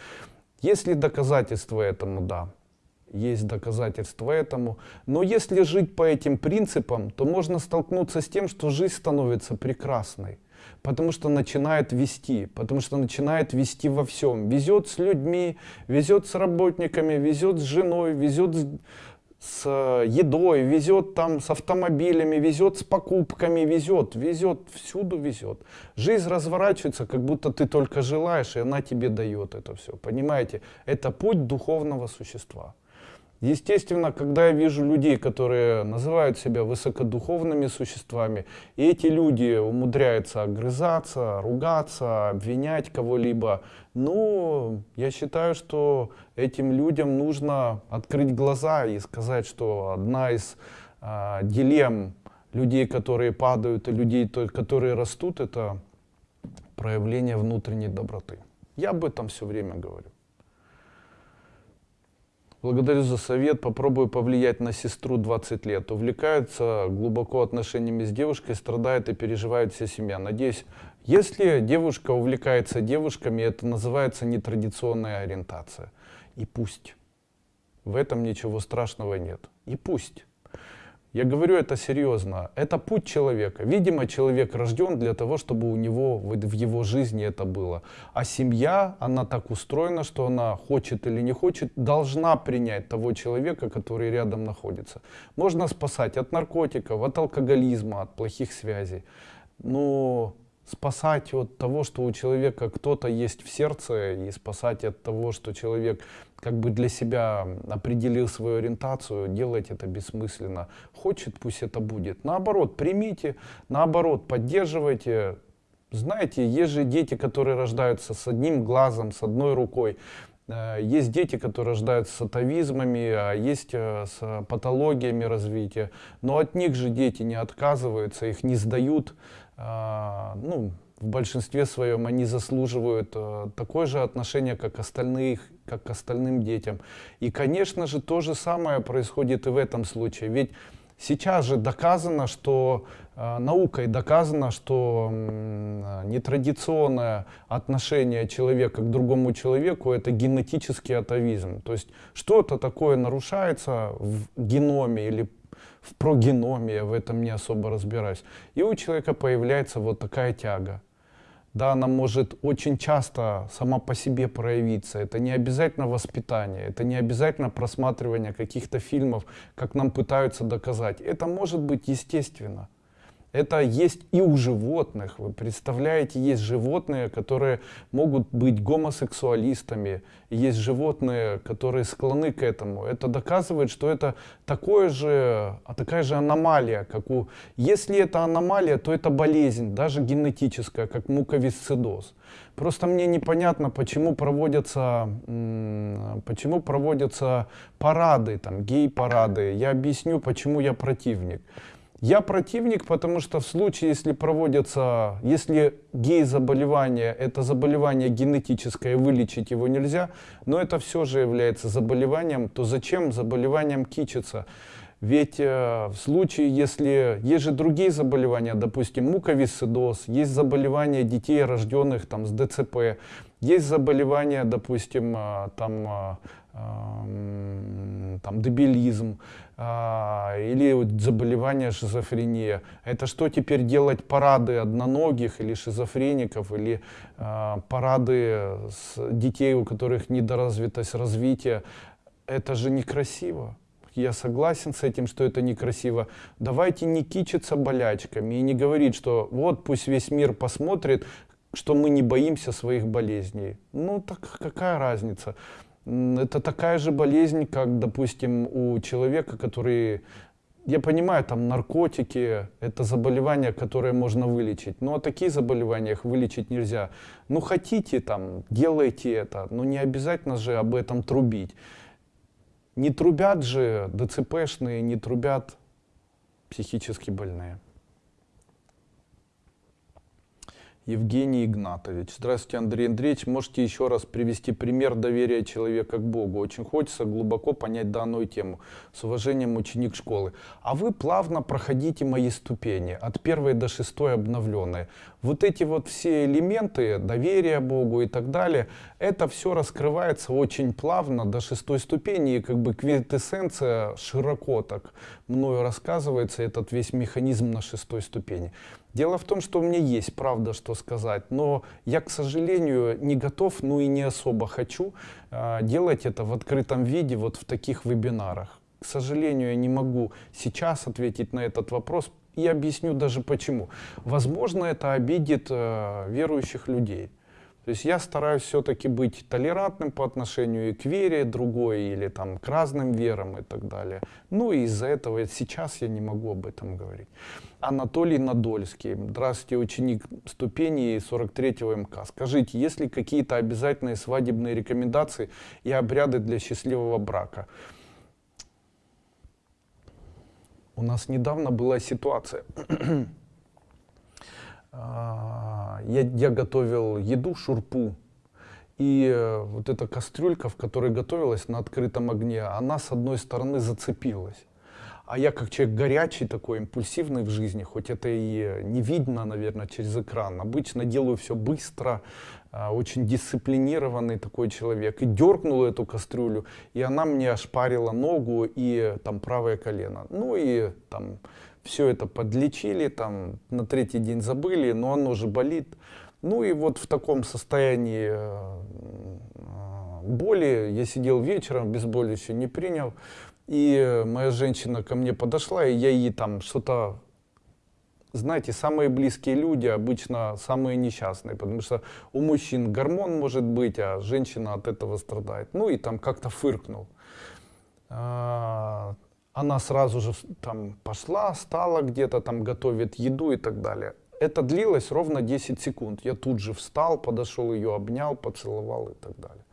Есть ли доказательства этому? Да. Есть доказательства этому. Но если жить по этим принципам, то можно столкнуться с тем, что жизнь становится прекрасной потому что начинает вести, потому что начинает вести во всем. Везет с людьми, везет с работниками, везет с женой, везет с э, едой, везет там с автомобилями, везет с покупками, везет, везет, всюду везет. Жизнь разворачивается, как будто ты только желаешь, и она тебе дает это все. Понимаете? Это путь духовного существа. Естественно, когда я вижу людей, которые называют себя высокодуховными существами, и эти люди умудряются огрызаться, ругаться, обвинять кого-либо, ну, я считаю, что этим людям нужно открыть глаза и сказать, что одна из а, дилемм людей, которые падают, и людей, которые растут, это проявление внутренней доброты. Я об этом все время говорю. Благодарю за совет. Попробую повлиять на сестру 20 лет. Увлекается глубоко отношениями с девушкой, страдает и переживает вся семья. Надеюсь, если девушка увлекается девушками, это называется нетрадиционная ориентация. И пусть. В этом ничего страшного нет. И пусть. Я говорю это серьезно. Это путь человека. Видимо, человек рожден для того, чтобы у него в его жизни это было. А семья, она так устроена, что она хочет или не хочет, должна принять того человека, который рядом находится. Можно спасать от наркотиков, от алкоголизма, от плохих связей. Но спасать от того, что у человека кто-то есть в сердце, и спасать от того, что человек как бы для себя определил свою ориентацию, делать это бессмысленно. Хочет, пусть это будет. Наоборот, примите, наоборот, поддерживайте. Знаете, есть же дети, которые рождаются с одним глазом, с одной рукой. Э, есть дети, которые рождаются с атовизмами, а есть э, с патологиями развития. Но от них же дети не отказываются, их не сдают а, ну, в большинстве своем они заслуживают э, такое же отношение, как, остальных, как к остальным детям. И, конечно же, то же самое происходит и в этом случае. Ведь сейчас же доказано, что э, наукой доказано, что э, нетрадиционное отношение человека к другому человеку это генетический атовизм. То есть что-то такое нарушается в геноме или в прогеноме, я в этом не особо разбираюсь. И у человека появляется вот такая тяга. Да, она может очень часто сама по себе проявиться. Это не обязательно воспитание, это не обязательно просматривание каких-то фильмов, как нам пытаются доказать. Это может быть естественно. Это есть и у животных. Вы представляете, есть животные, которые могут быть гомосексуалистами. Есть животные, которые склонны к этому. Это доказывает, что это такое же, а такая же аномалия, как у... Если это аномалия, то это болезнь, даже генетическая, как муковисцидоз. Просто мне непонятно, почему проводятся, почему проводятся парады, там, гей-парады. Я объясню, почему я противник. Я противник, потому что в случае, если проводятся, если гей-заболевание, это заболевание генетическое, вылечить его нельзя, но это все же является заболеванием, то зачем заболеванием кичиться? Ведь э, в случае, если есть же другие заболевания, допустим, муковисцидоз, есть заболевания детей, рожденных там, с ДЦП, есть заболевания, допустим, э, там, э, там, дебилизм а, или вот заболевание шизофрения. Это что теперь делать парады одноногих или шизофреников, или а, парады с детей, у которых недоразвитость развития? Это же некрасиво. Я согласен с этим, что это некрасиво. Давайте не кичиться болячками и не говорить, что вот пусть весь мир посмотрит, что мы не боимся своих болезней. Ну так какая разница? Это такая же болезнь, как, допустим, у человека, который, я понимаю, там наркотики, это заболевания, которые можно вылечить, но такие заболевания их вылечить нельзя. Ну хотите там, делайте это, но не обязательно же об этом трубить. Не трубят же ДЦПшные, не трубят психически больные. Евгений Игнатович. Здравствуйте, Андрей Андреевич. Можете еще раз привести пример доверия человека к Богу? Очень хочется глубоко понять данную тему. С уважением, ученик школы. А вы плавно проходите мои ступени, от первой до шестой обновленные. Вот эти вот все элементы, доверия Богу и так далее, это все раскрывается очень плавно до шестой ступени. И как бы квинтэссенция широко так мною рассказывается, этот весь механизм на шестой ступени. Дело в том, что у меня есть правда, что сказать, но я, к сожалению, не готов, ну и не особо хочу э, делать это в открытом виде, вот в таких вебинарах. К сожалению, я не могу сейчас ответить на этот вопрос и объясню даже почему. Возможно, это обидит э, верующих людей. То есть я стараюсь все-таки быть толерантным по отношению и к вере другой, или там к разным верам и так далее. Ну и из-за этого сейчас я не могу об этом говорить. Анатолий Надольский. Здравствуйте, ученик ступени 43-го МК. Скажите, есть ли какие-то обязательные свадебные рекомендации и обряды для счастливого брака? У нас недавно была ситуация. А, я, я готовил еду, шурпу, и э, вот эта кастрюлька, в которой готовилась на открытом огне, она с одной стороны зацепилась. А я как человек горячий такой, импульсивный в жизни, хоть это и не видно, наверное, через экран, обычно делаю все быстро, а, очень дисциплинированный такой человек. И дернул эту кастрюлю, и она мне ошпарила ногу и там правое колено. Ну и там все это подлечили, там на третий день забыли, но оно же болит. Ну и вот в таком состоянии э, боли я сидел вечером, без боли еще не принял. И моя женщина ко мне подошла, и я ей там что-то... Знаете, самые близкие люди обычно самые несчастные, потому что у мужчин гормон может быть, а женщина от этого страдает. Ну и там как-то фыркнул. Она сразу же там пошла, стала где-то там готовит еду и так далее. Это длилось ровно 10 секунд. Я тут же встал, подошел ее, обнял, поцеловал и так далее.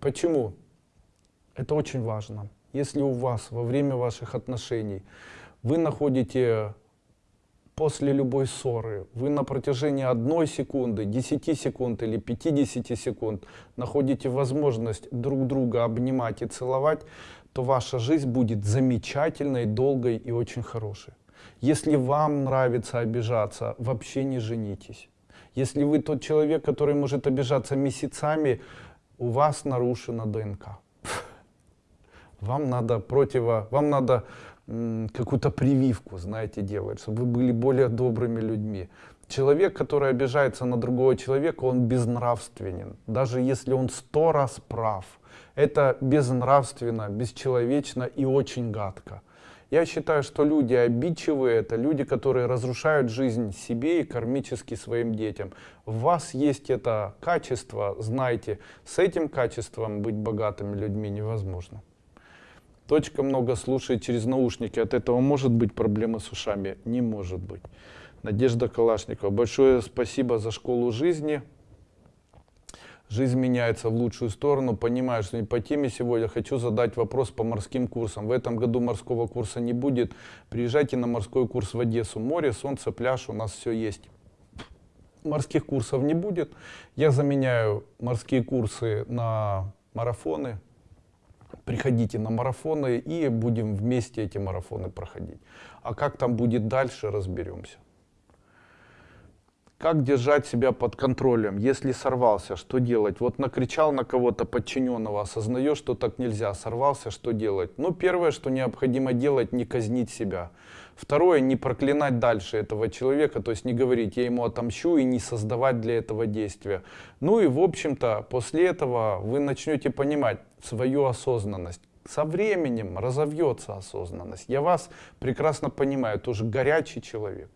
Почему? Это очень важно. Если у вас во время ваших отношений вы находите после любой ссоры, вы на протяжении одной секунды, 10 секунд или 50 секунд находите возможность друг друга обнимать и целовать, то ваша жизнь будет замечательной, долгой и очень хорошей. Если вам нравится обижаться, вообще не женитесь. Если вы тот человек, который может обижаться месяцами, у вас нарушена ДНК. [laughs] Вам надо противо, вам надо какую-то прививку, знаете, делать, чтобы вы были более добрыми людьми. Человек, который обижается на другого человека, он безнравственен, даже если он сто раз прав. Это безнравственно, бесчеловечно и очень гадко. Я считаю, что люди обидчивые, это люди, которые разрушают жизнь себе и кармически своим детям. В вас есть это качество, знайте, с этим качеством быть богатыми людьми невозможно. Точка много слушает через наушники. От этого может быть проблема с ушами? Не может быть. Надежда Калашникова. Большое спасибо за школу жизни. Жизнь меняется в лучшую сторону. Понимаю, что не по теме сегодня. Хочу задать вопрос по морским курсам. В этом году морского курса не будет. Приезжайте на морской курс в Одессу. Море, солнце, пляж, у нас все есть. Морских курсов не будет. Я заменяю морские курсы на марафоны, приходите на марафоны и будем вместе эти марафоны проходить. А как там будет дальше, разберемся. Как держать себя под контролем? Если сорвался, что делать? Вот накричал на кого-то подчиненного, осознаешь, что так нельзя, сорвался, что делать? Ну, первое, что необходимо делать, не казнить себя. Второе, не проклинать дальше этого человека, то есть не говорить, я ему отомщу и не создавать для этого действия. Ну и, в общем-то, после этого вы начнете понимать свою осознанность. Со временем разовьется осознанность. Я вас прекрасно понимаю, тоже горячий человек.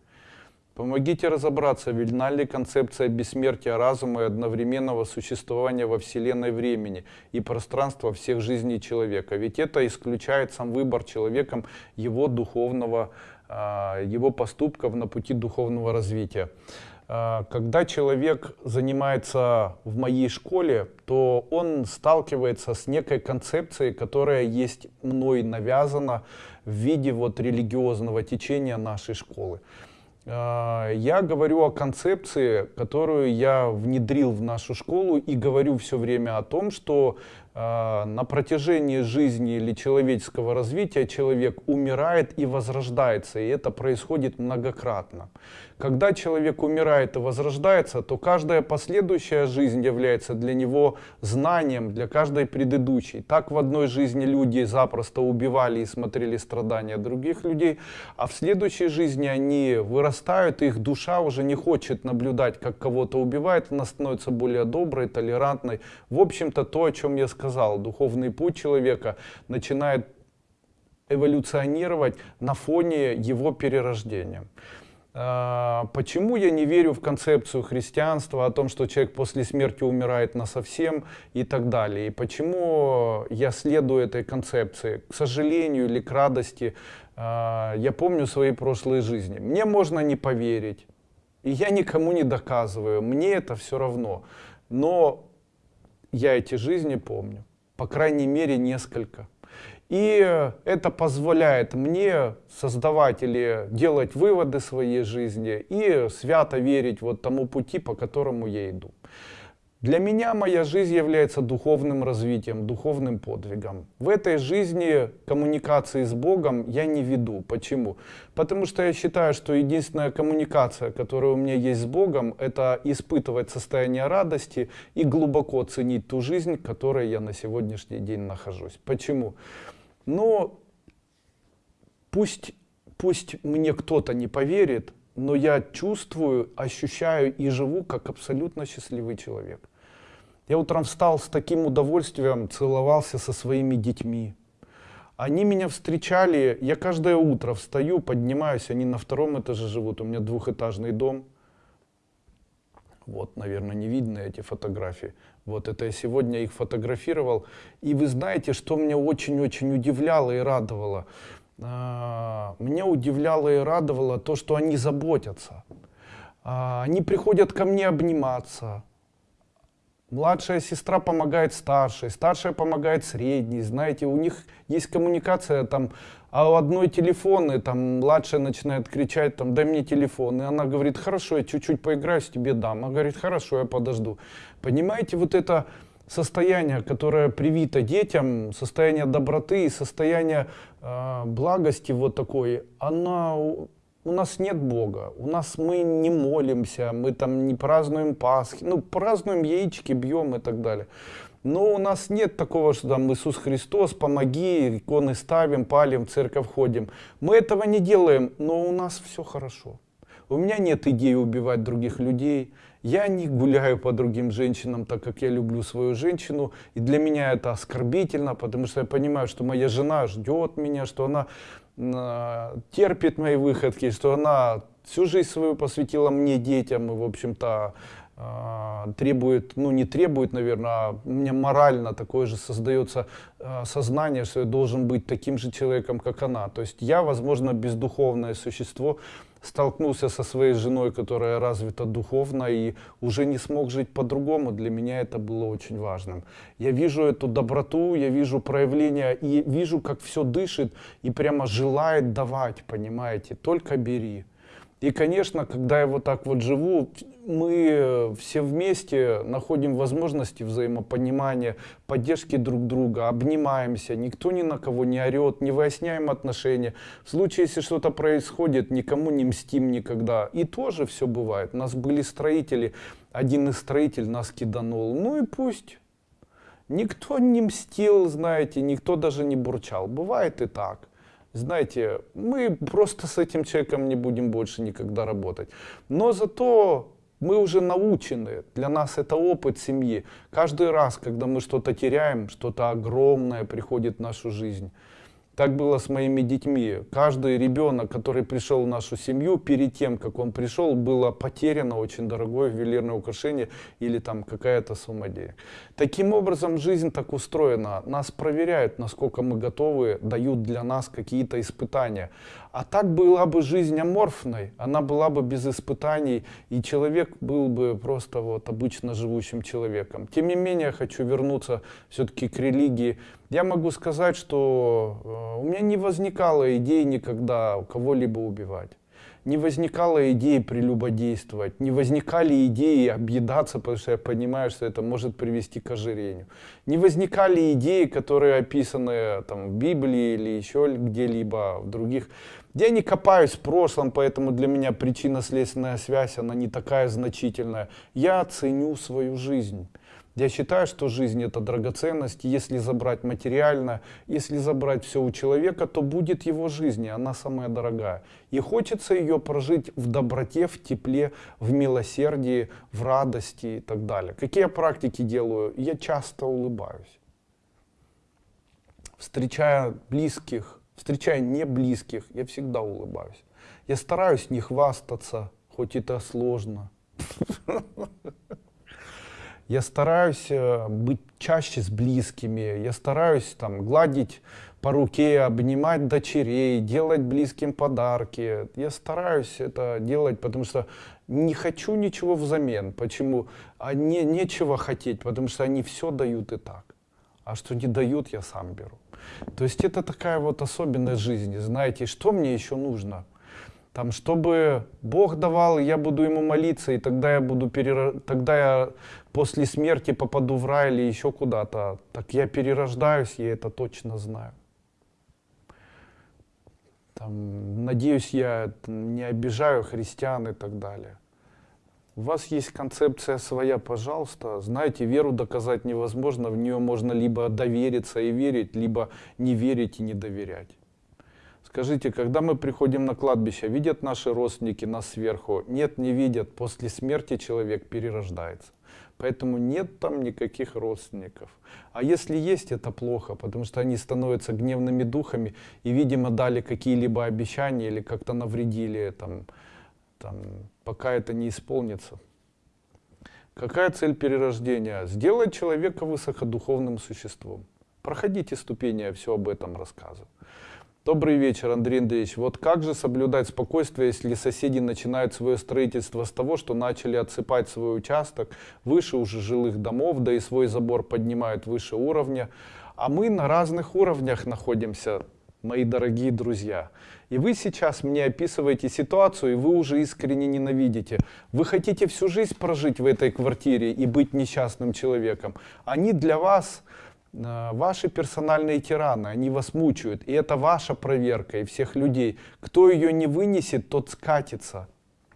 Помогите разобраться, верна ли концепция бессмертия разума и одновременного существования во Вселенной времени и пространства всех жизней человека. Ведь это исключает сам выбор человеком его духовного, а, его поступков на пути духовного развития. А, когда человек занимается в моей школе, то он сталкивается с некой концепцией, которая есть мной навязана в виде вот религиозного течения нашей школы. А, я говорю о концепции, которую я внедрил в нашу школу и говорю все время о том, что а, на протяжении жизни или человеческого развития человек умирает и возрождается, и это происходит многократно. Когда человек умирает и возрождается, то каждая последующая жизнь является для него знанием для каждой предыдущей. Так в одной жизни люди запросто убивали и смотрели страдания других людей, а в следующей жизни они вырастают, и их душа уже не хочет наблюдать, как кого-то убивает, она становится более доброй, толерантной. В общем-то, то, о чем я сказал, духовный путь человека начинает эволюционировать на фоне его перерождения. А, почему я не верю в концепцию христианства о том, что человек после смерти умирает на совсем и так далее? И почему я следую этой концепции? К сожалению или к радости, а, я помню свои прошлые жизни. Мне можно не поверить, и я никому не доказываю, мне это все равно. Но я эти жизни помню, по крайней мере несколько. И это позволяет мне создавать или делать выводы своей жизни и свято верить вот тому пути, по которому я иду. Для меня моя жизнь является духовным развитием, духовным подвигом. В этой жизни коммуникации с Богом я не веду. Почему? Потому что я считаю, что единственная коммуникация, которая у меня есть с Богом, это испытывать состояние радости и глубоко ценить ту жизнь, в которой я на сегодняшний день нахожусь. Почему? Но пусть, пусть мне кто-то не поверит, но я чувствую, ощущаю и живу как абсолютно счастливый человек. Я утром встал с таким удовольствием, целовался со своими детьми. Они меня встречали, я каждое утро встаю, поднимаюсь, они на втором этаже живут, у меня двухэтажный дом. Вот, наверное, не видно эти фотографии. Вот это я сегодня их фотографировал. И вы знаете, что меня очень-очень удивляло и радовало? А, меня удивляло и радовало то, что они заботятся. А, они приходят ко мне обниматься. Младшая сестра помогает старшей, старшая помогает средней. Знаете, у них есть коммуникация там а у одной телефон, и там младшая начинает кричать, там, дай мне телефон. И она говорит, хорошо, я чуть-чуть поиграю, с тебе дам. Она говорит, хорошо, я подожду. Понимаете, вот это состояние, которое привито детям, состояние доброты и состояние благости вот такой, она у нас нет Бога, у нас мы не молимся, мы там не празднуем Пасхи, ну празднуем яички, бьем и так далее. Но у нас нет такого, что там Иисус Христос, помоги, иконы ставим, палим, в церковь ходим. Мы этого не делаем, но у нас все хорошо. У меня нет идеи убивать других людей. Я не гуляю по другим женщинам, так как я люблю свою женщину. И для меня это оскорбительно, потому что я понимаю, что моя жена ждет меня, что она э, терпит мои выходки, что она всю жизнь свою посвятила мне, детям, и, в общем-то, требует, ну не требует, наверное, а меня морально такое же создается э, сознание, что я должен быть таким же человеком, как она. То есть я, возможно, бездуховное существо, столкнулся со своей женой, которая развита духовно и уже не смог жить по-другому. Для меня это было очень важным. Я вижу эту доброту, я вижу проявление и вижу, как все дышит и прямо желает давать, понимаете, только бери. И, конечно, когда я вот так вот живу, мы все вместе находим возможности взаимопонимания, поддержки друг друга, обнимаемся, никто ни на кого не орет, не выясняем отношения. В случае, если что-то происходит, никому не мстим никогда. И тоже все бывает. У нас были строители, один из строителей нас киданул. Ну и пусть. Никто не мстил, знаете, никто даже не бурчал. Бывает и так знаете, мы просто с этим человеком не будем больше никогда работать. Но зато мы уже научены, для нас это опыт семьи. Каждый раз, когда мы что-то теряем, что-то огромное приходит в нашу жизнь, так было с моими детьми. Каждый ребенок, который пришел в нашу семью, перед тем, как он пришел, было потеряно очень дорогое ювелирное украшение или там какая-то сумма денег. Таким образом, жизнь так устроена. Нас проверяют, насколько мы готовы, дают для нас какие-то испытания. А так была бы жизнь аморфной, она была бы без испытаний, и человек был бы просто вот обычно живущим человеком. Тем не менее, хочу вернуться все-таки к религии. Я могу сказать, что э, у меня не возникало идеи никогда кого-либо убивать не возникало идеи прелюбодействовать, не возникали идеи объедаться, потому что я понимаю, что это может привести к ожирению. Не возникали идеи, которые описаны там, в Библии или еще где-либо в других. Я не копаюсь в прошлом, поэтому для меня причинно-следственная связь, она не такая значительная. Я ценю свою жизнь. Я считаю, что жизнь это драгоценность. Если забрать материально, если забрать все у человека, то будет его жизнь, и она самая дорогая. И хочется ее прожить в доброте, в тепле, в милосердии, в радости и так далее. Какие практики делаю? Я часто улыбаюсь. Встречая близких, встречая не близких, я всегда улыбаюсь. Я стараюсь не хвастаться, хоть это сложно. [laughs] Я стараюсь э, быть чаще с близкими, я стараюсь там гладить по руке, обнимать дочерей, делать близким подарки. Я стараюсь это делать, потому что не хочу ничего взамен. Почему? А не, нечего хотеть, потому что они все дают и так. А что не дают, я сам беру. То есть это такая вот особенность жизни. Знаете, что мне еще нужно? Там, чтобы Бог давал, я буду ему молиться, и тогда я буду перер... тогда я после смерти попаду в рай или еще куда-то. Так я перерождаюсь, я это точно знаю. Там, надеюсь, я не обижаю христиан и так далее. У вас есть концепция своя, пожалуйста. Знаете, веру доказать невозможно, в нее можно либо довериться и верить, либо не верить и не доверять. Скажите, когда мы приходим на кладбище, видят наши родственники нас сверху? Нет, не видят. После смерти человек перерождается. Поэтому нет там никаких родственников. А если есть, это плохо, потому что они становятся гневными духами и, видимо, дали какие-либо обещания или как-то навредили, там, там, пока это не исполнится. Какая цель перерождения? Сделать человека высокодуховным существом. Проходите ступени, я все об этом рассказываю. Добрый вечер, Андрей Андреевич. Вот как же соблюдать спокойствие, если соседи начинают свое строительство с того, что начали отсыпать свой участок выше уже жилых домов, да и свой забор поднимают выше уровня, а мы на разных уровнях находимся, мои дорогие друзья. И вы сейчас мне описываете ситуацию, и вы уже искренне ненавидите. Вы хотите всю жизнь прожить в этой квартире и быть несчастным человеком. Они для вас Э, ваши персональные тираны, они вас мучают. И это ваша проверка и всех людей. Кто ее не вынесет, тот скатится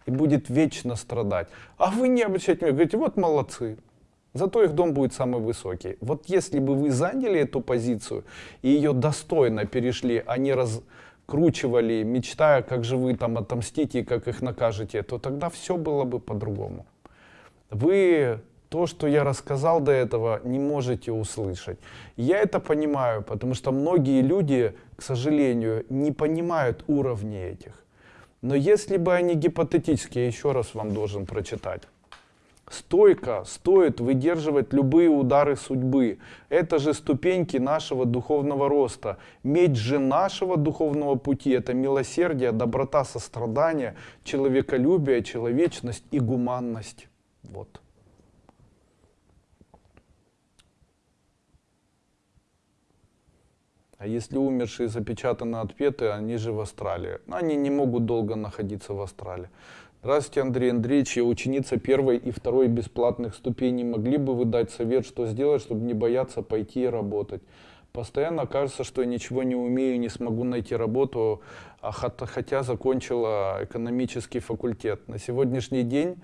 и будет вечно страдать. А вы не обращайте внимания, говорите, вот молодцы. Зато их дом будет самый высокий. Вот если бы вы заняли эту позицию и ее достойно перешли, а не раскручивали, мечтая, как же вы там отомстите и как их накажете, то тогда все было бы по-другому. Вы то, что я рассказал до этого, не можете услышать. Я это понимаю, потому что многие люди, к сожалению, не понимают уровни этих. Но если бы они гипотетически, я еще раз вам должен прочитать. Стойко стоит выдерживать любые удары судьбы. Это же ступеньки нашего духовного роста. Медь же нашего духовного пути – это милосердие, доброта, сострадание, человеколюбие, человечность и гуманность. Вот. А если умершие запечатаны отпеты, они же в Австралии. Они не могут долго находиться в Австралии. Здравствуйте, Андрей Андреевич. Я ученица первой и второй бесплатных ступеней. Могли бы вы дать совет, что сделать, чтобы не бояться пойти и работать? Постоянно кажется, что я ничего не умею, не смогу найти работу, а хотя закончила экономический факультет. На сегодняшний день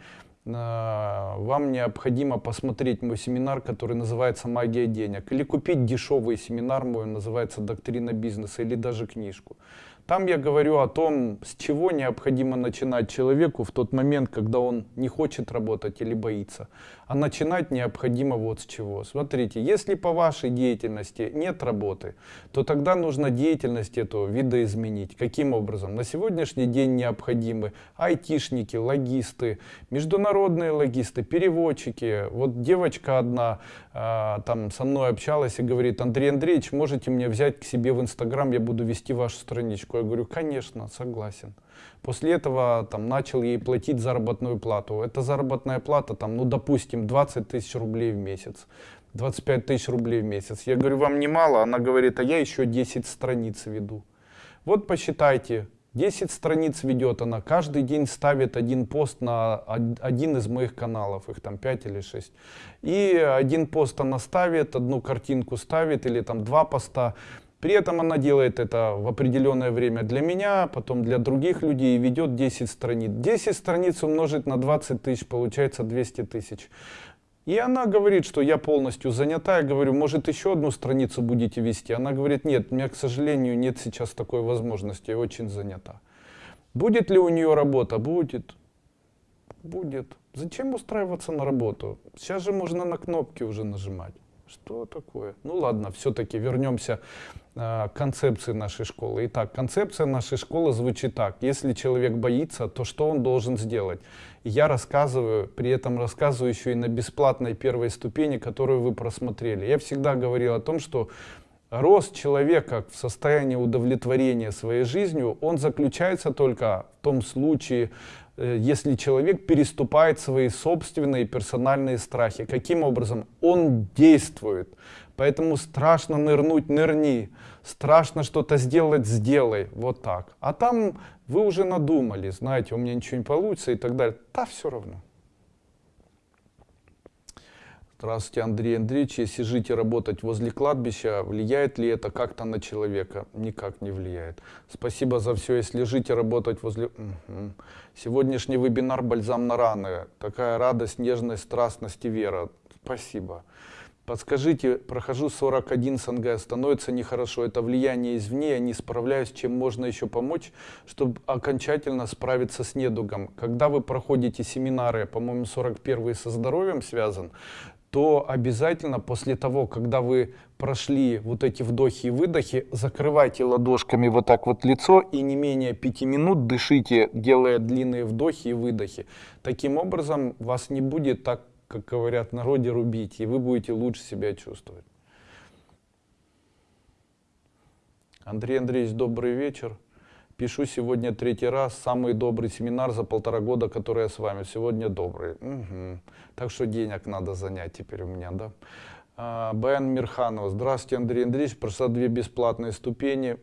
а, вам необходимо посмотреть мой семинар, который называется «Магия денег», или купить дешевый семинар мой, называется «Доктрина бизнеса», или даже книжку. Там я говорю о том, с чего необходимо начинать человеку в тот момент, когда он не хочет работать или боится. А начинать необходимо вот с чего. Смотрите, если по вашей деятельности нет работы, то тогда нужно деятельность эту видоизменить. Каким образом? На сегодняшний день необходимы айтишники, логисты, международные логисты, переводчики. Вот девочка одна э, там со мной общалась и говорит, Андрей Андреевич, можете мне взять к себе в Инстаграм, я буду вести вашу страничку. Я говорю, конечно, согласен. После этого там, начал ей платить заработную плату. Эта заработная плата, там, ну, допустим, 20 тысяч рублей в месяц. 25 тысяч рублей в месяц. Я говорю, вам немало? Она говорит, а я еще 10 страниц веду. Вот посчитайте, 10 страниц ведет она, каждый день ставит один пост на один из моих каналов, их там 5 или 6. И один пост она ставит, одну картинку ставит, или там два поста. При этом она делает это в определенное время для меня, потом для других людей и ведет 10 страниц. 10 страниц умножить на 20 тысяч, получается 200 тысяч. И она говорит, что я полностью занята. Я говорю, может еще одну страницу будете вести? Она говорит, нет, у меня, к сожалению, нет сейчас такой возможности, я очень занята. Будет ли у нее работа? Будет. Будет. Зачем устраиваться на работу? Сейчас же можно на кнопки уже нажимать. Что такое? Ну ладно, все-таки вернемся э, к концепции нашей школы. Итак, концепция нашей школы звучит так. Если человек боится, то что он должен сделать? я рассказываю, при этом рассказываю еще и на бесплатной первой ступени, которую вы просмотрели. Я всегда говорил о том, что рост человека в состоянии удовлетворения своей жизнью, он заключается только в том случае, если человек переступает свои собственные персональные страхи. Каким образом? Он действует. Поэтому страшно нырнуть, нырни. Страшно что-то сделать, сделай. Вот так. А там вы уже надумали, знаете, у меня ничего не получится и так далее. Да, все равно. Здравствуйте, Андрей Андреевич. Если жить и работать возле кладбища, влияет ли это как-то на человека? Никак не влияет. Спасибо за все. Если жить и работать возле... Угу. Сегодняшний вебинар «Бальзам на раны». Такая радость, нежность, страстность и вера. Спасибо. Подскажите, прохожу 41 СНГ, становится нехорошо. Это влияние извне, я не справляюсь, чем можно еще помочь, чтобы окончательно справиться с недугом. Когда вы проходите семинары, по-моему, 41 со здоровьем связан, то обязательно после того, когда вы прошли вот эти вдохи и выдохи, закрывайте ладошками вот так вот лицо и не менее 5 минут дышите, делая длинные вдохи и выдохи. Таким образом, вас не будет так, как говорят в народе, рубить, и вы будете лучше себя чувствовать. Андрей Андреевич, добрый вечер. Пишу сегодня третий раз, самый добрый семинар за полтора года, который я с вами. Сегодня добрый. Угу. Так что денег надо занять теперь у меня, да. А, Баян Мирханов. Здравствуйте, Андрей Андреевич. Прошла две бесплатные ступени.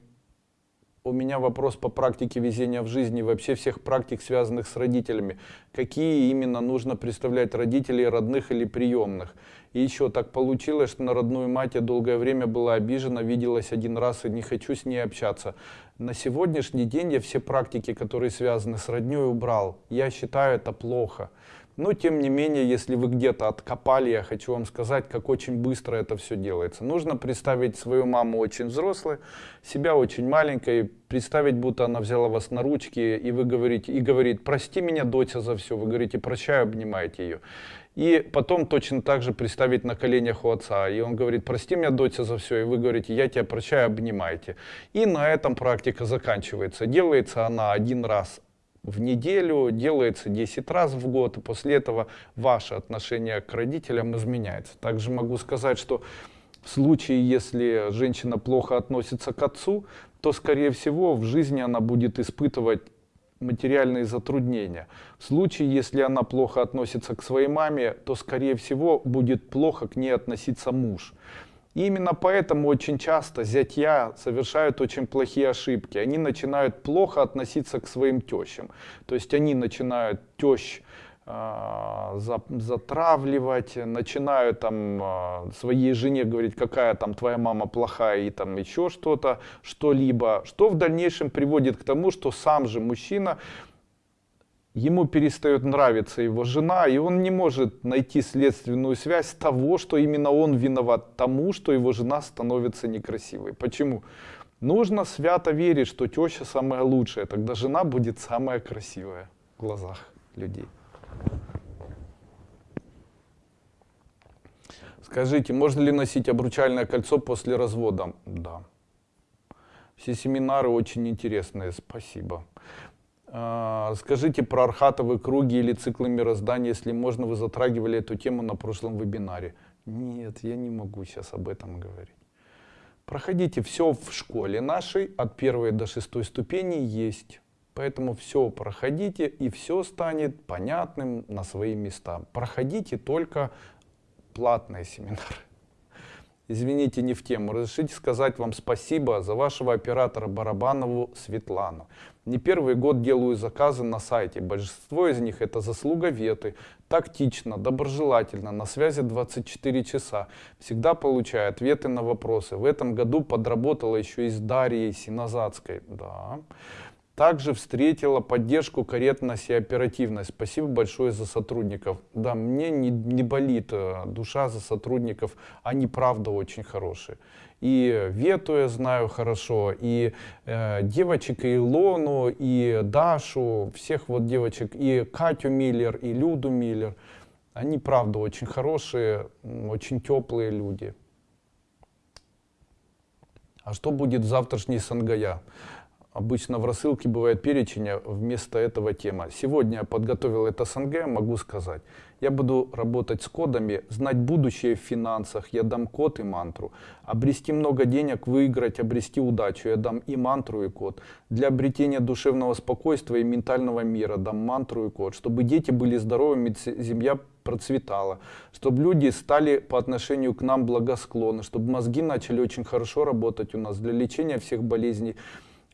У меня вопрос по практике везения в жизни, вообще всех практик, связанных с родителями. Какие именно нужно представлять родителей, родных или приемных? И еще так получилось, что на родную мать я долгое время была обижена, виделась один раз и не хочу с ней общаться. На сегодняшний день я все практики, которые связаны с родней, убрал. Я считаю это плохо. Но тем не менее, если вы где-то откопали, я хочу вам сказать, как очень быстро это все делается. Нужно представить свою маму очень взрослой, себя очень маленькой, представить, будто она взяла вас на ручки, и вы говорите, и говорит, прости меня, доча, за все. Вы говорите, прощаю, обнимаете ее. И потом точно так же представить на коленях у отца. И он говорит, прости меня, доча, за все. И вы говорите, я тебя прощаю, обнимайте. И на этом практика заканчивается. Делается она один раз в неделю, делается 10 раз в год. И после этого ваше отношение к родителям изменяется. Также могу сказать, что в случае, если женщина плохо относится к отцу, то, скорее всего, в жизни она будет испытывать материальные затруднения. В случае, если она плохо относится к своей маме, то, скорее всего, будет плохо к ней относиться муж. И именно поэтому очень часто зятья совершают очень плохие ошибки. Они начинают плохо относиться к своим тещам. То есть они начинают тещ затравливать, начинают там а, своей жене говорить, какая там твоя мама плохая и там еще что-то, что-либо, что в дальнейшем приводит к тому, что сам же мужчина, ему перестает нравиться его жена, и он не может найти следственную связь того, что именно он виноват тому, что его жена становится некрасивой. Почему? Нужно свято верить, что теща самая лучшая, тогда жена будет самая красивая в глазах людей. Скажите, можно ли носить обручальное кольцо после развода? Да. Все семинары очень интересные, спасибо. А, скажите про архатовые круги или циклы мироздания, если можно, вы затрагивали эту тему на прошлом вебинаре. Нет, я не могу сейчас об этом говорить. Проходите все в школе нашей, от первой до шестой ступени есть. Поэтому все проходите, и все станет понятным на свои места. Проходите только платные семинары. Извините, не в тему. Разрешите сказать вам спасибо за вашего оператора Барабанову Светлану. Не первый год делаю заказы на сайте. Большинство из них это заслуга Веты. Тактично, доброжелательно, на связи 24 часа. Всегда получаю ответы на вопросы. В этом году подработала еще и с Дарьей Синозадской. Да. Также встретила поддержку, корректность и оперативность. Спасибо большое за сотрудников. Да, мне не, не болит э, душа за сотрудников, они правда очень хорошие. И Вету я знаю хорошо, и э, девочек, и Илону, и Дашу, всех вот девочек, и Катю Миллер, и Люду Миллер. Они правда очень хорошие, очень теплые люди. А что будет в завтрашней Сангая? Обычно в рассылке бывает перечень, а вместо этого тема. Сегодня я подготовил это СНГ, могу сказать. Я буду работать с кодами, знать будущее в финансах, я дам код и мантру. Обрести много денег, выиграть, обрести удачу, я дам и мантру, и код. Для обретения душевного спокойствия и ментального мира дам мантру и код. Чтобы дети были здоровыми, семья процветала, чтобы люди стали по отношению к нам благосклонны, чтобы мозги начали очень хорошо работать у нас для лечения всех болезней,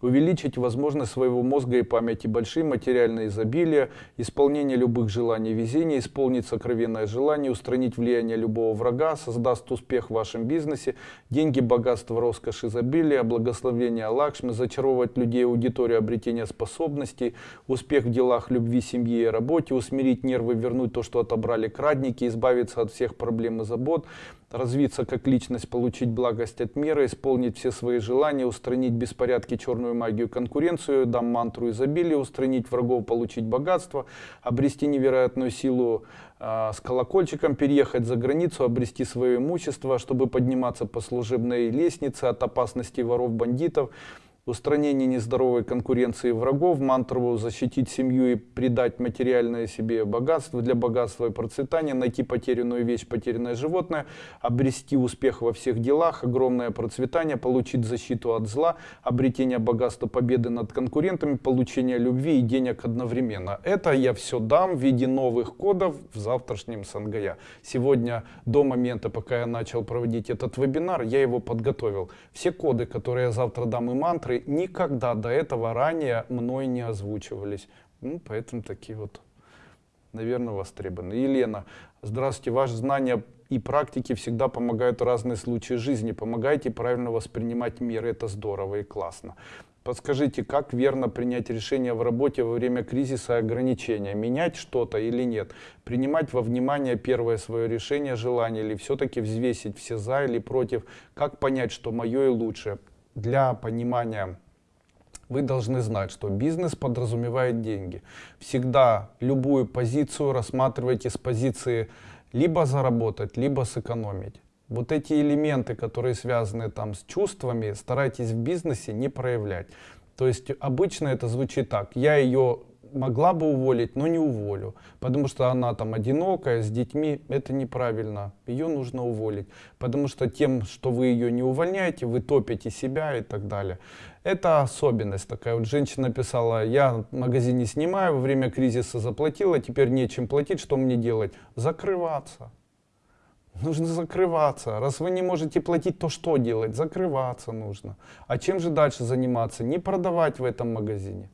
увеличить возможность своего мозга и памяти, большие материальные изобилия, исполнение любых желаний, везение, исполнить сокровенное желание, устранить влияние любого врага, создаст успех в вашем бизнесе, деньги, богатство, роскошь, изобилие, благословение Лакшми, зачаровывать людей, аудиторию, обретение способностей, успех в делах любви, семье и работе, усмирить нервы, вернуть то, что отобрали крадники, избавиться от всех проблем и забот, развиться как личность, получить благость от мира, исполнить все свои желания, устранить беспорядки, черную магию, конкуренцию, дам мантру изобилия, устранить врагов, получить богатство, обрести невероятную силу э, с колокольчиком, переехать за границу, обрести свое имущество, чтобы подниматься по служебной лестнице от опасности воров, бандитов, устранение нездоровой конкуренции врагов, мантру защитить семью и придать материальное себе богатство для богатства и процветания, найти потерянную вещь, потерянное животное, обрести успех во всех делах, огромное процветание, получить защиту от зла, обретение богатства, победы над конкурентами, получение любви и денег одновременно. Это я все дам в виде новых кодов в завтрашнем Сангая. Сегодня, до момента, пока я начал проводить этот вебинар, я его подготовил. Все коды, которые я завтра дам и мантры, которые никогда до этого ранее мной не озвучивались. Ну, поэтому такие вот, наверное, востребованы. Елена, здравствуйте. Ваши знания и практики всегда помогают в разные случаи жизни. Помогайте правильно воспринимать мир. Это здорово и классно. Подскажите, как верно принять решение в работе во время кризиса и ограничения? Менять что-то или нет? Принимать во внимание первое свое решение, желание или все-таки взвесить все за или против? Как понять, что мое и лучше? Для понимания вы должны знать, что бизнес подразумевает деньги. Всегда любую позицию рассматривайте с позиции либо заработать, либо сэкономить. Вот эти элементы, которые связаны там с чувствами, старайтесь в бизнесе не проявлять. То есть обычно это звучит так. Я ее могла бы уволить, но не уволю. Потому что она там одинокая, с детьми, это неправильно. Ее нужно уволить. Потому что тем, что вы ее не увольняете, вы топите себя и так далее. Это особенность такая. Вот женщина писала, я в магазине снимаю, во время кризиса заплатила, теперь нечем платить, что мне делать? Закрываться. Нужно закрываться. Раз вы не можете платить, то что делать? Закрываться нужно. А чем же дальше заниматься? Не продавать в этом магазине.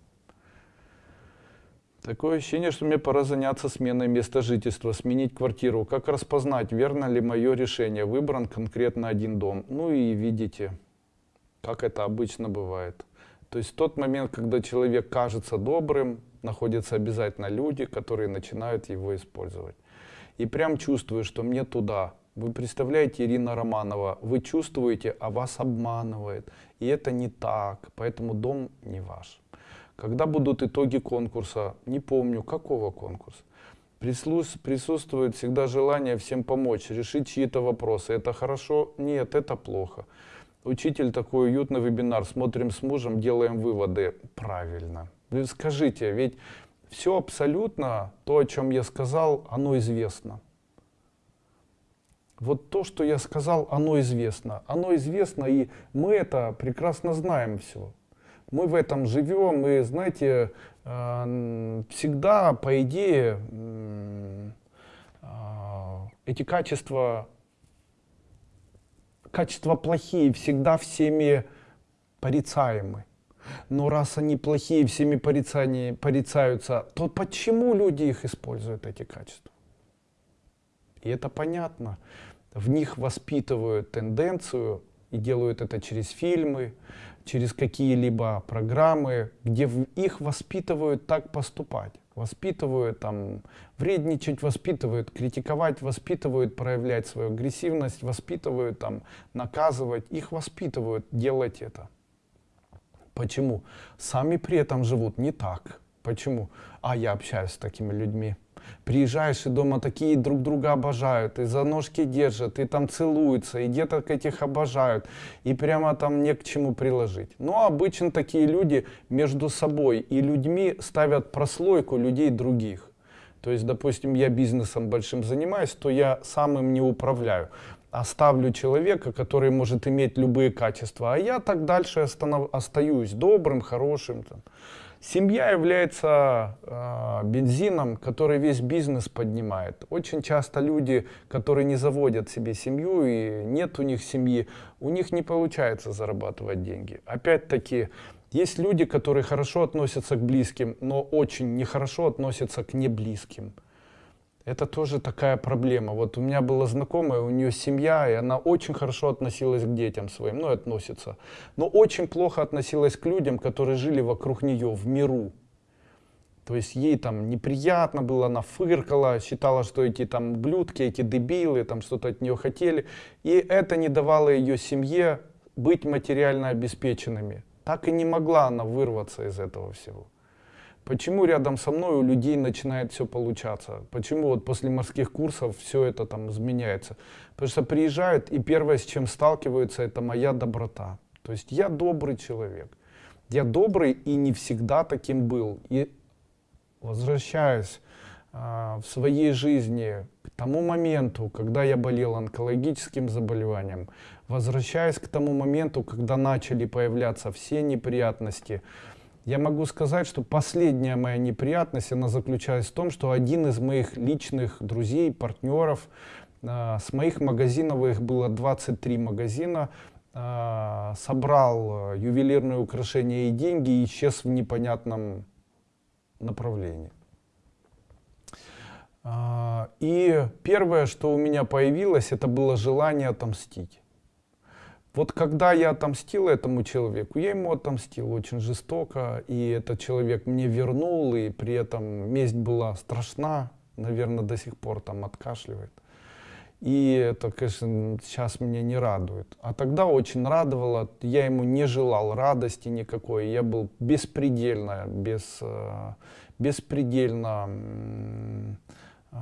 Такое ощущение, что мне пора заняться сменой места жительства, сменить квартиру. Как распознать, верно ли мое решение? Выбран конкретно один дом. Ну и видите, как это обычно бывает. То есть тот момент, когда человек кажется добрым, находятся обязательно люди, которые начинают его использовать. И прям чувствую, что мне туда. Вы представляете, Ирина Романова, вы чувствуете, а вас обманывает. И это не так, поэтому дом не ваш. Когда будут итоги конкурса? Не помню, какого конкурса. Присутствует всегда желание всем помочь, решить чьи-то вопросы. Это хорошо? Нет, это плохо. Учитель такой уютный вебинар, смотрим с мужем, делаем выводы. Правильно. Вы скажите, ведь все абсолютно, то, о чем я сказал, оно известно. Вот то, что я сказал, оно известно. Оно известно, и мы это прекрасно знаем все мы в этом живем, и знаете, э, всегда, по идее, э, эти качества, качества плохие, всегда всеми порицаемы. Но раз они плохие, всеми порицаются, то почему люди их используют, эти качества? И это понятно. В них воспитывают тенденцию и делают это через фильмы, через какие-либо программы, где их воспитывают так поступать. Воспитывают там вредничать, воспитывают критиковать, воспитывают проявлять свою агрессивность, воспитывают там наказывать. Их воспитывают делать это. Почему? Сами при этом живут не так. Почему? А я общаюсь с такими людьми. Приезжаешь, и дома такие друг друга обожают, и за ножки держат, и там целуются, и деток этих обожают, и прямо там не к чему приложить. Но обычно такие люди между собой и людьми ставят прослойку людей других. То есть, допустим, я бизнесом большим занимаюсь, то я сам им не управляю. Оставлю человека, который может иметь любые качества, а я так дальше остаюсь добрым, хорошим. Там. Семья является э, бензином, который весь бизнес поднимает. Очень часто люди, которые не заводят себе семью и нет у них семьи, у них не получается зарабатывать деньги. Опять-таки, есть люди, которые хорошо относятся к близким, но очень нехорошо относятся к неблизким. Это тоже такая проблема. Вот у меня была знакомая, у нее семья, и она очень хорошо относилась к детям своим, ну и относится. Но очень плохо относилась к людям, которые жили вокруг нее в миру. То есть ей там неприятно было, она фыркала, считала, что эти там блюдки, эти дебилы, там что-то от нее хотели. И это не давало ее семье быть материально обеспеченными. Так и не могла она вырваться из этого всего. Почему рядом со мной у людей начинает все получаться? Почему вот после морских курсов все это там изменяется? Потому что приезжают и первое, с чем сталкиваются, это моя доброта. То есть я добрый человек. Я добрый и не всегда таким был. И возвращаясь а, в своей жизни к тому моменту, когда я болел онкологическим заболеванием, возвращаясь к тому моменту, когда начали появляться все неприятности, я могу сказать, что последняя моя неприятность, она заключалась в том, что один из моих личных друзей, партнеров, а, с моих магазинов, их было 23 магазина, а, собрал ювелирные украшения и деньги и исчез в непонятном направлении. А, и первое, что у меня появилось, это было желание отомстить. Вот когда я отомстил этому человеку, я ему отомстил очень жестоко, и этот человек мне вернул, и при этом месть была страшна, наверное, до сих пор там откашливает. И это, конечно, сейчас меня не радует. А тогда очень радовало, я ему не желал радости никакой, я был беспредельно, без, э, беспредельно э,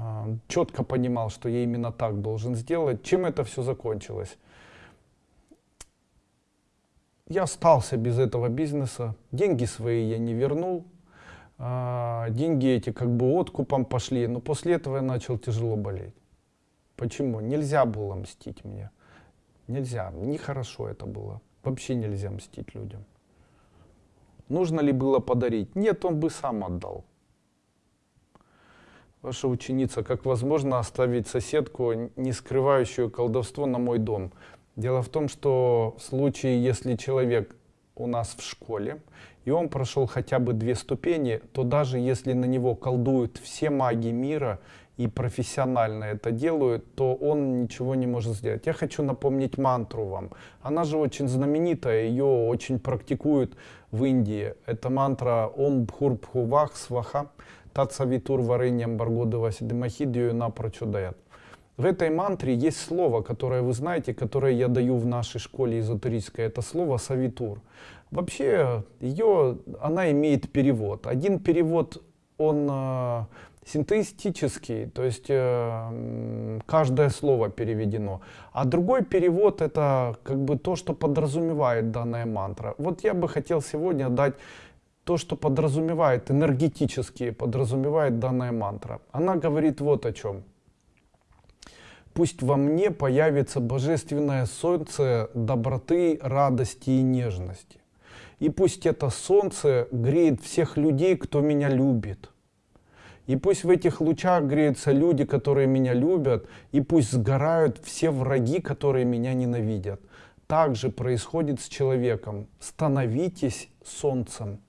четко понимал, что я именно так должен сделать. Чем это все закончилось? Я остался без этого бизнеса, деньги свои я не вернул, а, деньги эти как бы откупом пошли, но после этого я начал тяжело болеть. Почему? Нельзя было мстить мне. Нельзя. Нехорошо это было. Вообще нельзя мстить людям. Нужно ли было подарить? Нет, он бы сам отдал. Ваша ученица, как возможно оставить соседку, не скрывающую колдовство на мой дом? Дело в том, что в случае, если человек у нас в школе, и он прошел хотя бы две ступени, то даже если на него колдуют все маги мира и профессионально это делают, то он ничего не может сделать. Я хочу напомнить мантру вам. Она же очень знаменитая, ее очень практикуют в Индии. Это мантра Ом Бхур Бхувах Сваха Татсавитур Варыньям Баргодова Сидимахидию Напрочудаят. В этой мантре есть слово, которое вы знаете, которое я даю в нашей школе эзотерической. Это слово «савитур». Вообще, ее, она имеет перевод. Один перевод, он э, синтетический, то есть э, каждое слово переведено. А другой перевод это как бы то, что подразумевает данная мантра. Вот я бы хотел сегодня дать то, что подразумевает, энергетически подразумевает данная мантра. Она говорит вот о чем. Пусть во мне появится божественное солнце доброты, радости и нежности. И пусть это солнце греет всех людей, кто меня любит. И пусть в этих лучах греются люди, которые меня любят, и пусть сгорают все враги, которые меня ненавидят. Так же происходит с человеком. Становитесь солнцем.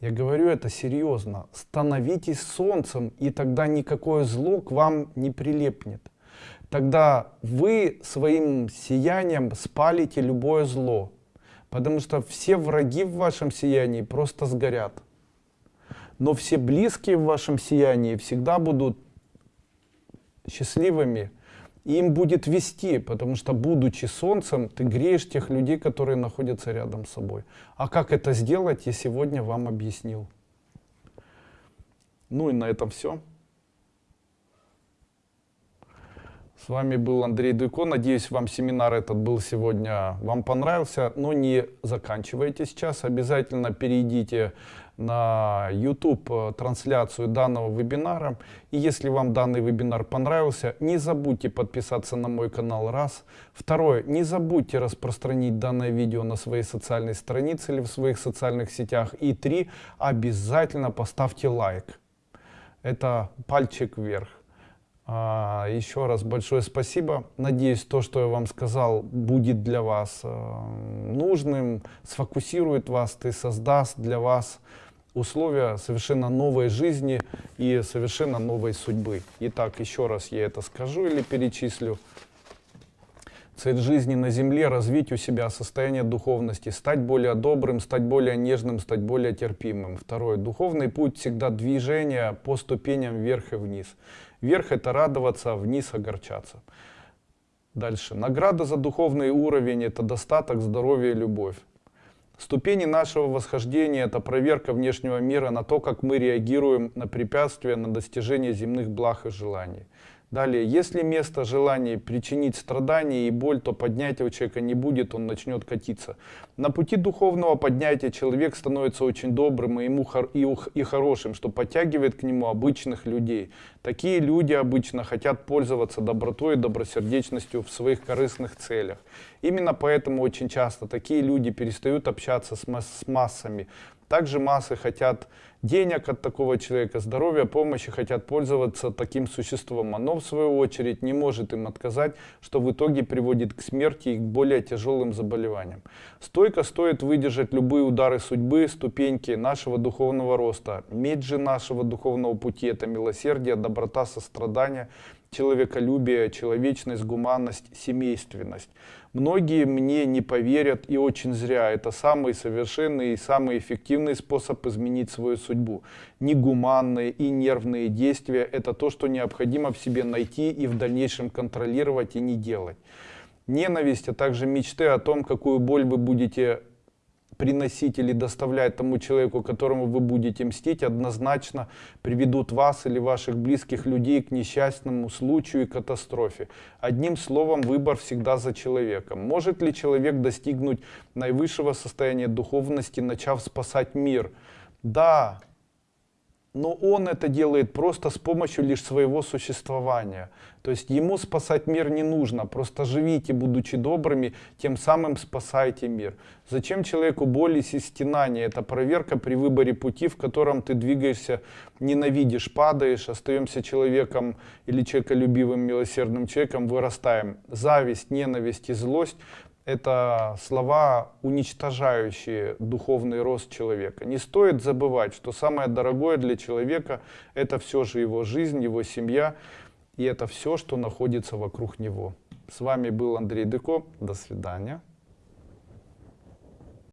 Я говорю это серьезно. Становитесь солнцем, и тогда никакое зло к вам не прилепнет. Тогда вы своим сиянием спалите любое зло. Потому что все враги в вашем сиянии просто сгорят но все близкие в вашем сиянии всегда будут счастливыми, им будет вести, потому что, будучи солнцем, ты греешь тех людей, которые находятся рядом с собой. А как это сделать, я сегодня вам объяснил. Ну и на этом все. С вами был Андрей Дуйко. Надеюсь, вам семинар этот был сегодня, вам понравился. Но не заканчивайте сейчас. Обязательно перейдите на YouTube э, трансляцию данного вебинара. И если вам данный вебинар понравился, не забудьте подписаться на мой канал раз. Второе, не забудьте распространить данное видео на своей социальной странице или в своих социальных сетях. И три, обязательно поставьте лайк. Это пальчик вверх. А, еще раз большое спасибо. Надеюсь, то, что я вам сказал, будет для вас э, нужным, сфокусирует вас и создаст для вас условия совершенно новой жизни и совершенно новой судьбы. Итак, еще раз я это скажу или перечислю. Цель жизни на земле — развить у себя состояние духовности, стать более добрым, стать более нежным, стать более терпимым. Второе. Духовный путь всегда движение по ступеням вверх и вниз. Вверх — это радоваться, а вниз — огорчаться. Дальше. Награда за духовный уровень — это достаток, здоровье и любовь. Ступени нашего восхождения — это проверка внешнего мира на то, как мы реагируем на препятствия, на достижение земных благ и желаний. Далее, если место желания причинить страдания и боль, то поднятия у человека не будет, он начнет катиться. На пути духовного поднятия человек становится очень добрым и, ему хор и, и хорошим, что подтягивает к нему обычных людей. Такие люди обычно хотят пользоваться добротой и добросердечностью в своих корыстных целях. Именно поэтому очень часто такие люди перестают общаться с, масс с массами, также массы хотят денег от такого человека, здоровья, помощи, хотят пользоваться таким существом. Оно, в свою очередь, не может им отказать, что в итоге приводит к смерти и к более тяжелым заболеваниям. Стойко стоит выдержать любые удары судьбы, ступеньки нашего духовного роста. Медь же нашего духовного пути – это милосердие, доброта, сострадание – человеколюбие, человечность, гуманность, семейственность. Многие мне не поверят и очень зря. Это самый совершенный и самый эффективный способ изменить свою судьбу. Негуманные и нервные действия – это то, что необходимо в себе найти и в дальнейшем контролировать и не делать. Ненависть, а также мечты о том, какую боль вы будете приносить или доставлять тому человеку, которому вы будете мстить, однозначно приведут вас или ваших близких людей к несчастному случаю и катастрофе. Одним словом, выбор всегда за человеком. Может ли человек достигнуть наивысшего состояния духовности, начав спасать мир? Да, но он это делает просто с помощью лишь своего существования. То есть ему спасать мир не нужно, просто живите, будучи добрыми, тем самым спасайте мир. Зачем человеку боль и стенания? Это проверка при выборе пути, в котором ты двигаешься, ненавидишь, падаешь, остаемся человеком или человеколюбивым, милосердным человеком, вырастаем. Зависть, ненависть и злость это слова, уничтожающие духовный рост человека. Не стоит забывать, что самое дорогое для человека – это все же его жизнь, его семья, и это все, что находится вокруг него. С вами был Андрей Деко. До свидания.